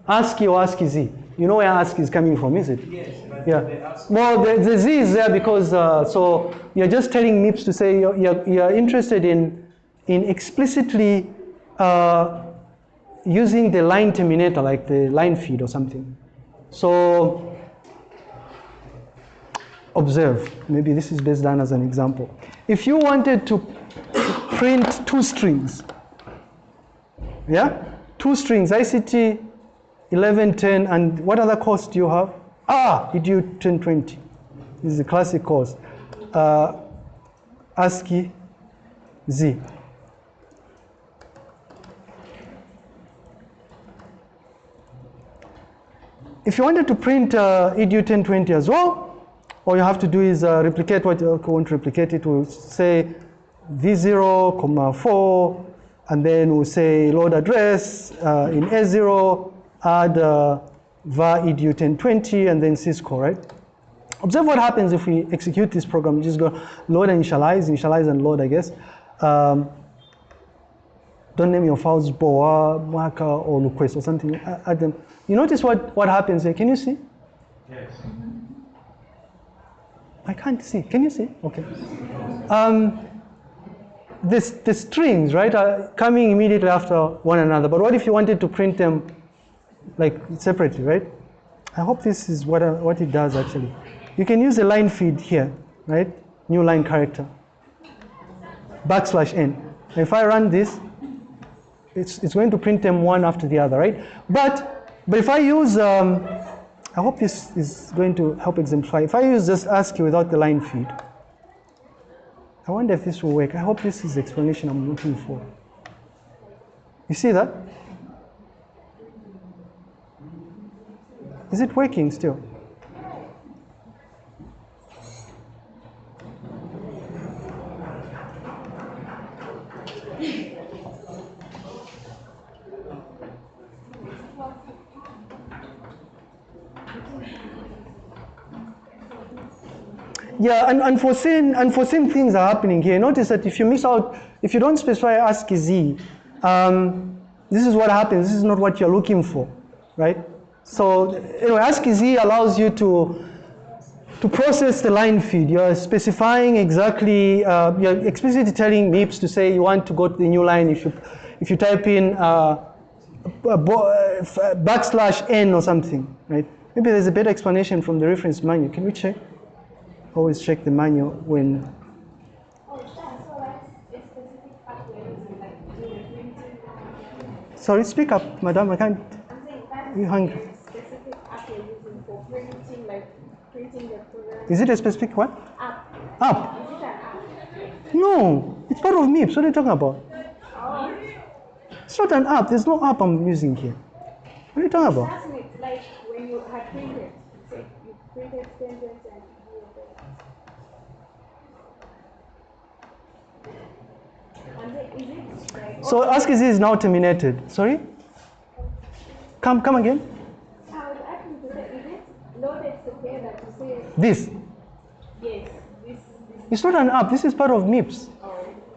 ASCII or ASCII Z. You know where ASCII is coming from, is it? Yes, but Yeah. Well, the, the Z is there because, uh, so you're just telling MIPS to say you're, you're, you're interested in, in explicitly uh, using the line terminator, like the line feed or something. So, observe. Maybe this is best done as an example. If you wanted to print two strings, yeah? Two strings, ICT 1110, and what other course do you have? Ah, EDU 1020. This is the classic course. Uh, ASCII Z. If you wanted to print uh, EDU 1020 as well, all you have to do is uh, replicate what you want to replicate it. We'll say V0, comma 4, and then we'll say load address uh, in S0, add uh, var edu 1020, and then syscall, right? Observe what happens if we execute this program. Just go load and initialize, initialize and load, I guess. Um, don't name your files boa, marker, or request or something. Add them. You notice what, what happens here? Can you see? Yes. I can't see. Can you see? Okay. Um, this, the strings, right, are coming immediately after one another. But what if you wanted to print them like separately, right? I hope this is what, uh, what it does actually. You can use a line feed here, right? New line character. Backslash n. If I run this, it's, it's going to print them one after the other, right? But, but if I use, um, I hope this is going to help exemplify. If I use just ASCII without the line feed, I wonder if this will work. I hope this is the explanation I'm looking for. You see that? Is it working still? Yeah, and unforeseen, unforeseen things are happening here. Notice that if you miss out, if you don't specify ASCII Z, um, this is what happens. This is not what you're looking for, right? So anyway, ASCII Z allows you to to process the line feed. You're specifying exactly, uh, you're explicitly telling MIPS to say you want to go to the new line. If you if you type in uh, uh, backslash n or something, right? Maybe there's a better explanation from the reference manual. Can we check? Always check the manual when. Oh, yeah, so that's a specific app we're using, like do the printing. Sorry, speak up, madam. I can't. I'm saying You hungry? is a specific app you're using for printing, like printing Is it a specific what? app. App? It? No, it's part of MIPS. What are you talking about? Oh, It's not an app. There's no app I'm using here. What are you talking about? like when you had printed, you printed sentence and you And then is it like So Z is now terminated. Sorry? Come, come again. Is This. yes, this this It's not an app. This is part of MIPS.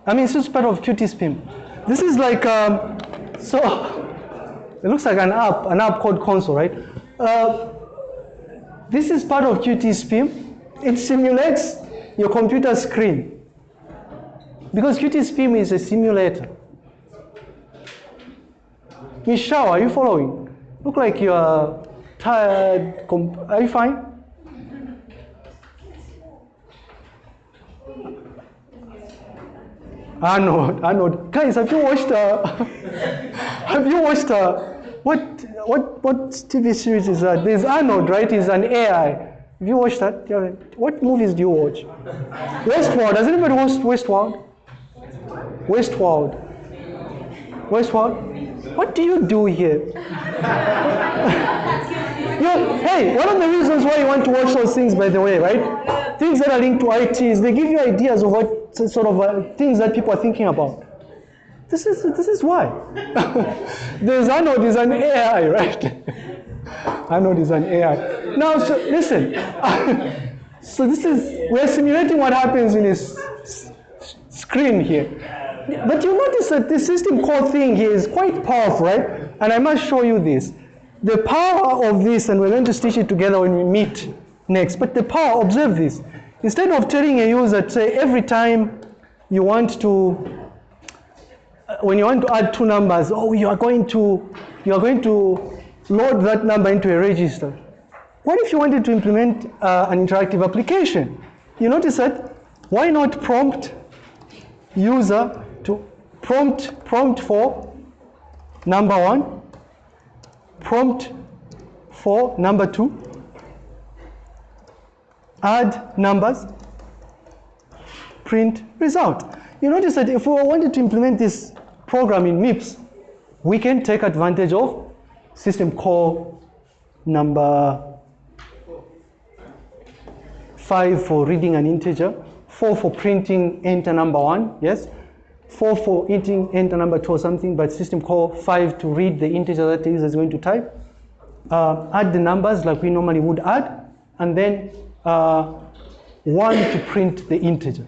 I mean, it's just part of QT-SPIM. This is like, um, so, it looks like an app, an app called console, right? Uh, this is part of QT-SPIM. It simulates your computer screen. Because QT-SPIM is a simulator. Michelle, are you following? Look like you are tired. Are you fine? Arnold, Arnold, guys, have you watched? Uh, have you watched? Uh, what what what TV series is that? There's Arnold, right? He's an AI. Have you watched that? What movies do you watch? Westworld. Does anybody watch Westworld? Westworld. Westworld. What do you do here? hey, one of the reasons why you want to watch those things, by the way, right? Things that are linked to IT is they give you ideas of what sort of uh, things that people are thinking about. This is this is why. There's Arnold is an AI, right? Arnold is an AI. Now, so listen. so this is we're simulating what happens in his s- s- screen here. But you notice that this system call thing here is quite powerful, right? And I must show you this. the power of this, and we're going to stitch it together when we meet next, but the power, observe this. Instead of telling a user, say, every time you want to, when you want to add two numbers, oh, you are going to, you are going to load that number into a register. What if you wanted to implement uh, an interactive application? You notice that, why not prompt user to prompt, prompt for number one, prompt for number two, add numbers, print result. You notice that if we wanted to implement this program in MIPS, we can take advantage of system call number five for reading an integer, four for printing enter number one, yes, four for entering enter number two or something, but system call five to read the integer that the user is going to type, uh, add the numbers like we normally would add, and then uh, one to print the integer.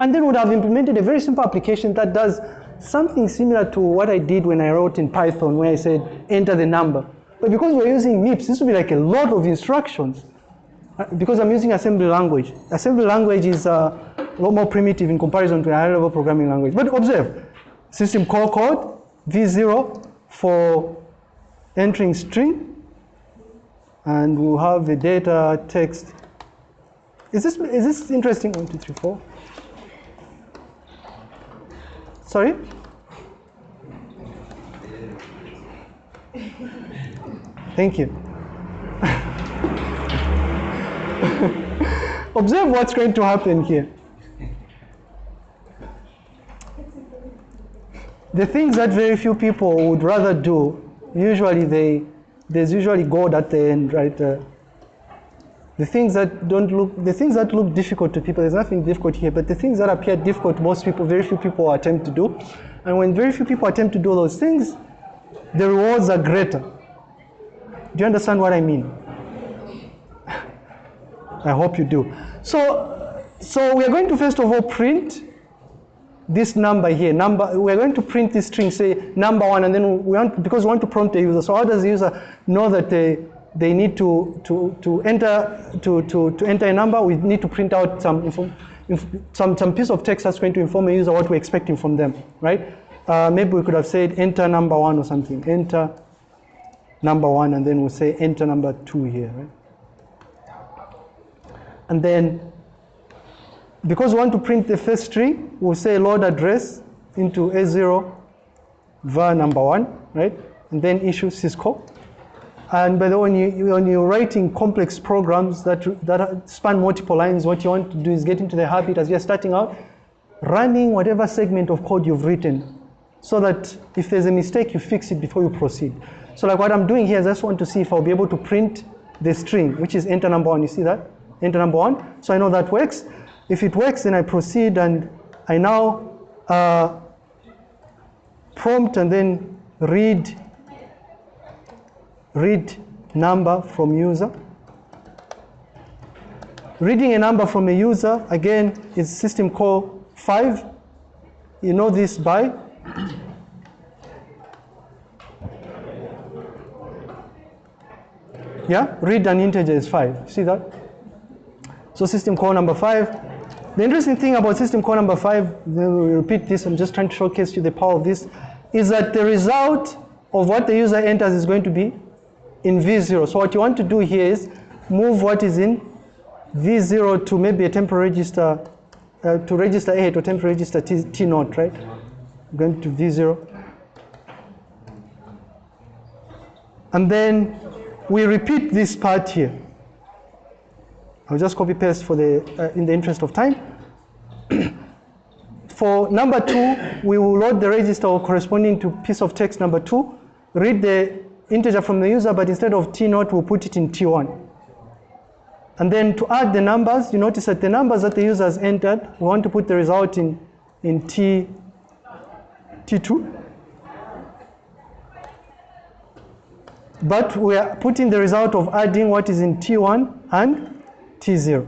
And then would have implemented a very simple application that does something similar to what I did when I wrote in Python, where I said enter the number. But because we're using MIPS, this would be like a lot of instructions. Uh, because I'm using assembly language. Assembly language is uh, a lot more primitive in comparison to a high level programming language. But observe, system call code, V0 for entering string, and we'll have the data text. Is this, is this interesting? One, two, three, four. Sorry? Thank you. Observe what's going to happen here. The things that very few people would rather do, usually they, there's usually God at the end, right? Uh, the things that don't look, the things that look difficult to people, there's nothing difficult here, but the things that appear difficult, most people, very few people attempt to do. And when very few people attempt to do those things, the rewards are greater. Do you understand what I mean? I hope you do. So, so we are going to first of all print this number here. Number. We're going to print this string, say number one, and then we want because we want to prompt the user. So how does the user know that they they need to to to enter to to to enter a number? We need to print out some some some piece of text that's going to inform the user what we're expecting from them, right? Uh, maybe we could have said enter number one or something. Enter number one, and then we'll say enter number two here, right? And then, because we want to print the first string, we'll say load address into A0 var number one, right? And then issue syscall. And by the way, when, you, when you're writing complex programs that, that span multiple lines, what you want to do is get into the habit as you're starting out, running whatever segment of code you've written so that if there's a mistake, you fix it before you proceed. So like what I'm doing here is I just want to see if I'll be able to print the string, which is enter number one. You see that? Enter number one. So I know that works. If it works, then I proceed and I now uh, prompt and then read read number from user. Reading a number from a user, again, is system call 5. You know this by? Yeah, read an integer is 5. See that? So system call number 5. The interesting thing about system call number 5, then we repeat this, I'm just trying to showcase you the power of this, is that the result of what the user enters is going to be in V0. So what you want to do here is move what is in V0 to maybe a temporary register, uh, to register A to temporary register T, T right? Going to V0. And then we repeat this part here. I'll just copy paste for the, uh, in the interest of time. for number two, we will load the register corresponding to piece of text number two, read the integer from the user, but instead of T naught, we'll put it in T1. And then to add the numbers, you notice that the numbers that the user has entered, we want to put the result in, in T, T2. But we are putting the result of adding what is in T1 and T0.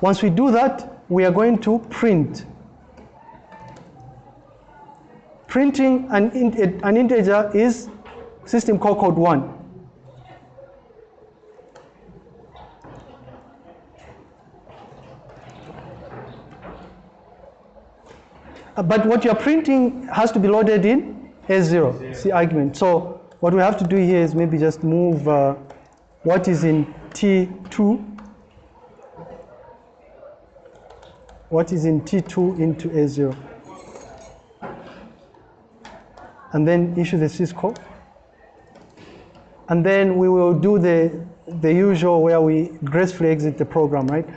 Once we do that, we are going to print printing an, an integer is system call code 1. Uh, But what you're printing has to be loaded in S0, C argument. So what we have to do here is maybe just move uh, what is in T2, what is in T2 into A0. And then issue the syscall. And then we will do the, the usual where we gracefully exit the program, right?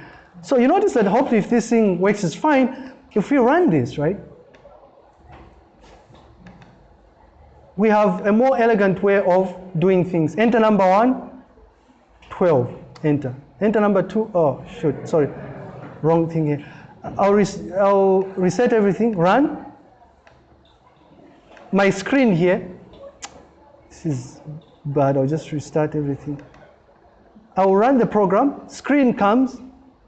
So you notice that hopefully if this thing works is fine, if we run this, right? We have a more elegant way of doing things. Enter number one, 12, enter. Enter number two, oh shoot, sorry, wrong thing here. I'll, res- I'll reset everything, run. My screen here, this is bad, I'll just restart everything. I will run the program, screen comes,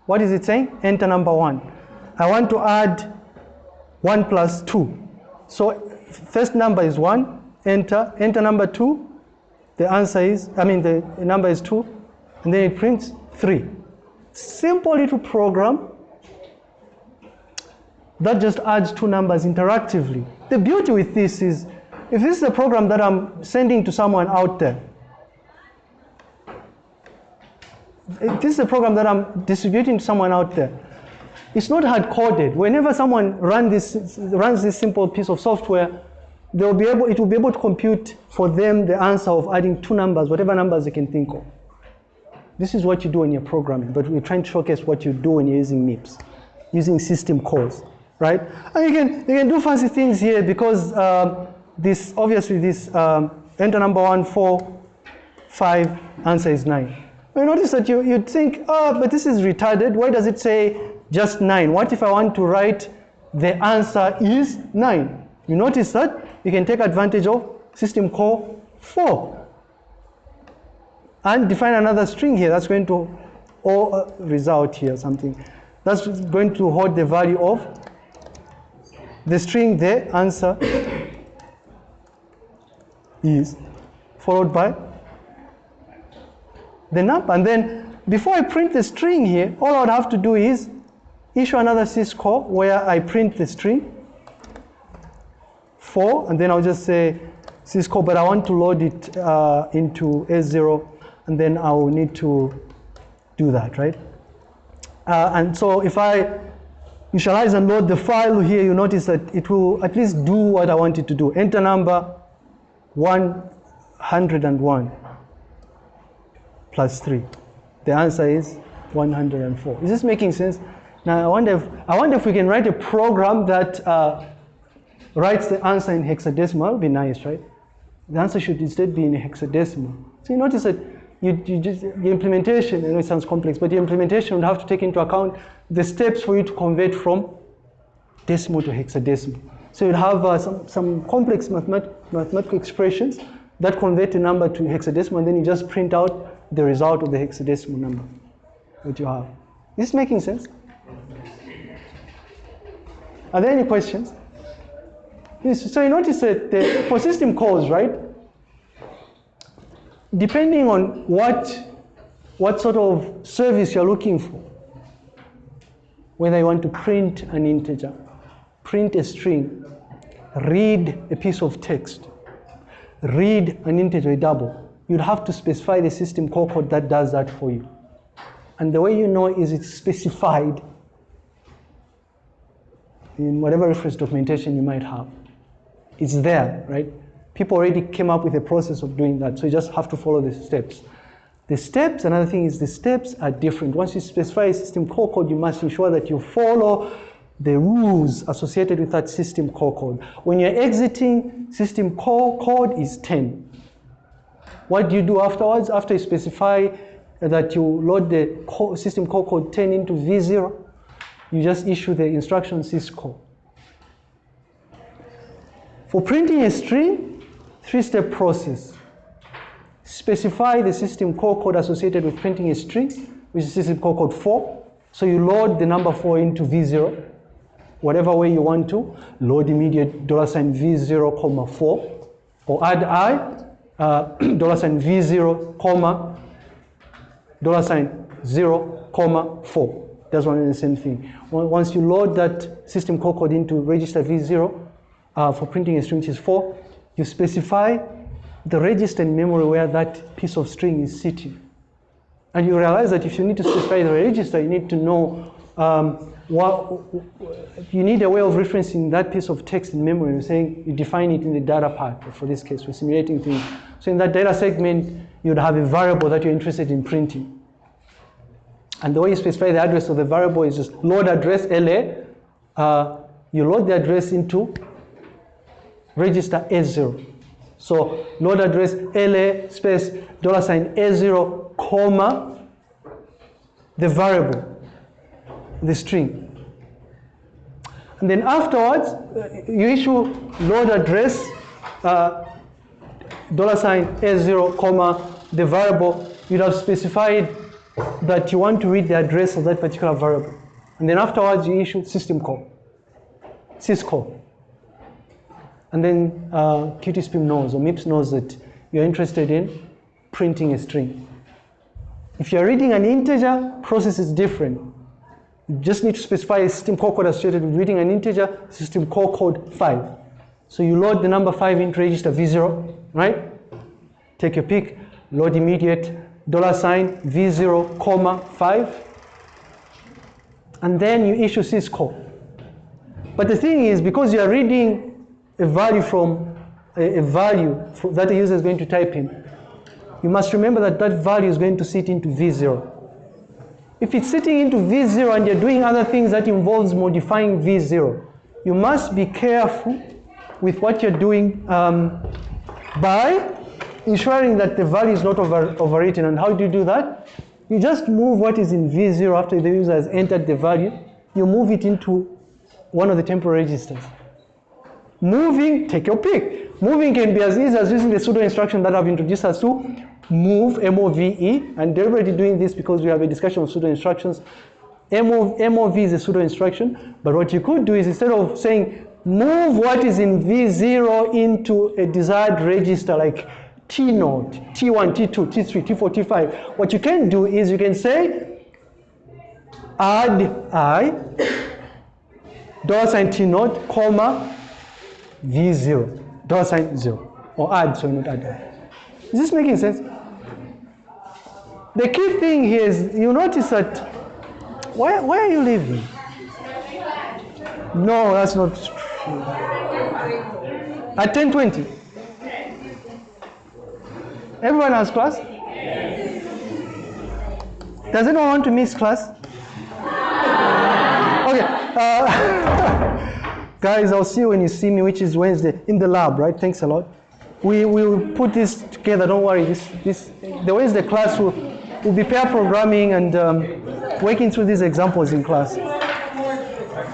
what is it saying? Enter number one. I want to add one plus two. So first number is one, enter, enter number two, the answer is, I mean the number is two, and then it prints three. Simple little program that just adds two numbers interactively. The beauty with this is, if this is a program that I'm sending to someone out there, if this is a program that I'm distributing to someone out there, it's not hard coded. Whenever someone run this, runs this simple piece of software, they'll be able, it will be able to compute for them the answer of adding two numbers, whatever numbers they can think of. This is what you do when you're programming, but we're trying to showcase what you do when you're using MIPS, using system calls, right? And you can, you can do fancy things here because um, this, obviously this um, enter number one, four, five, answer is nine. You notice that you, you'd think, oh, but this is retarded. Why does it say just nine? What if I want to write the answer is nine? You notice that you can take advantage of system call four and define another string here that's going to or uh, result here something. That's going to hold the value of the string the answer is followed by the number. And then before I print the string here all I would have to do is issue another syscall where I print the string 4 and then I'll just say syscall but I want to load it uh, into S0 and then I will need to do that, right? Uh, and so if I initialize and load the file here, you notice that it will at least do what I want it to do. Enter number 101 plus 3. The answer is 104. Is this making sense? Now I wonder if, I wonder if we can write a program that uh, writes the answer in hexadecimal. That would be nice, right? The answer should instead be in hexadecimal. So you notice that you, you just, the implementation, I know it sounds complex, but the implementation would have to take into account the steps for you to convert from decimal to hexadecimal. So you'd have uh, some, some complex mathemat mathematical expressions that convert a number to hexadecimal, and then you just print out the result of the hexadecimal number that you have. Is this making sense? Are there any questions? Yes, so you notice that the, for system calls, right? Depending on what, what sort of service you're looking for, whether you want to print an integer, print a string, read a piece of text, read an integer double, you'd have to specify the system call code that does that for you. And the way you know is it's specified in whatever reference documentation you might have. It's there, right? People already came up with a process of doing that, so you just have to follow the steps. The steps, another thing is the steps are different. Once you specify a system call code, you must ensure that you follow the rules associated with that system call code. When you're exiting, system call code is 10. What do you do afterwards? After you specify that you load the system call code 10 into V0, you just issue the instruction syscall. For printing a string, three-step process. Specify the system call code associated with printing a string, which is system call code 4. So you load the number 4 into V0. whatever way you want to. Load immediate dollar sign V0, comma 4. Or add I, uh, dollar sign V0, comma, dollar sign 0, comma 4. That's one and the same thing. Once you load that system call code into register V0 uh, for printing a string which is 4, you specify the register in memory where that piece of string is sitting. And you realize that if you need to specify the register, you need to know um, what, you need a way of referencing that piece of text in memory. You're saying you define it in the data part. For this case, we're simulating things. So in that data segment, you'd have a variable that you're interested in printing. And the way you specify the address of the variable is just load address LA. Uh, you load the address into register A0. So load address LA space dollar sign A0 comma the variable, the string. And then afterwards, uh, you issue load address uh, dollar sign A0 comma the variable. You'd have specified that you want to read the address of that particular variable. And then afterwards, you issue system call, syscall. And then uh, QtSpim knows, or MIPS knows that you're interested in printing a string. If you're reading an integer, process is different. You just need to specify a system call code associated with reading an integer, system call code 5. So you load the number 5 into register V0, right? Take your pick, load immediate, dollar sign, V0, comma, 5. And then you issue syscall. But the thing is, because you are reading a value from a, a value fro- that the user is going to type in, you must remember that that value is going to sit into V0. If it's sitting into V0 and you're doing other things that involves modifying V0, you must be careful with what you're doing um, by ensuring that the value is not over, overwritten. And how do you do that? You just move what is in V0 after the user has entered the value, you move it into one of the temporary registers. Moving, take your pick. Moving can be as easy as using the pseudo instruction that I've introduced us to, move, M-O-V-E, and they're already doing this because we have a discussion of pseudo instructions. MO, MOV is a pseudo instruction, but what you could do is instead of saying move what is in V0 into a desired register like T node, T1, T2, T3, T4, T5, what you can do is you can say add I, dollar sign T node, comma, V0, dollar sign 0, or add, sorry, not add. Is this making sense? The key thing here is you notice that, why, why are you leaving? No, that's not true. At 10.20? Everyone has class? Does anyone want to miss class? Okay. Uh, guys, I'll see you when you see me, which is Wednesday, in the lab, right? Thanks a lot. We will put this together, don't worry. This, this, the Wednesday class will, will be pair programming and um, working through these examples in class.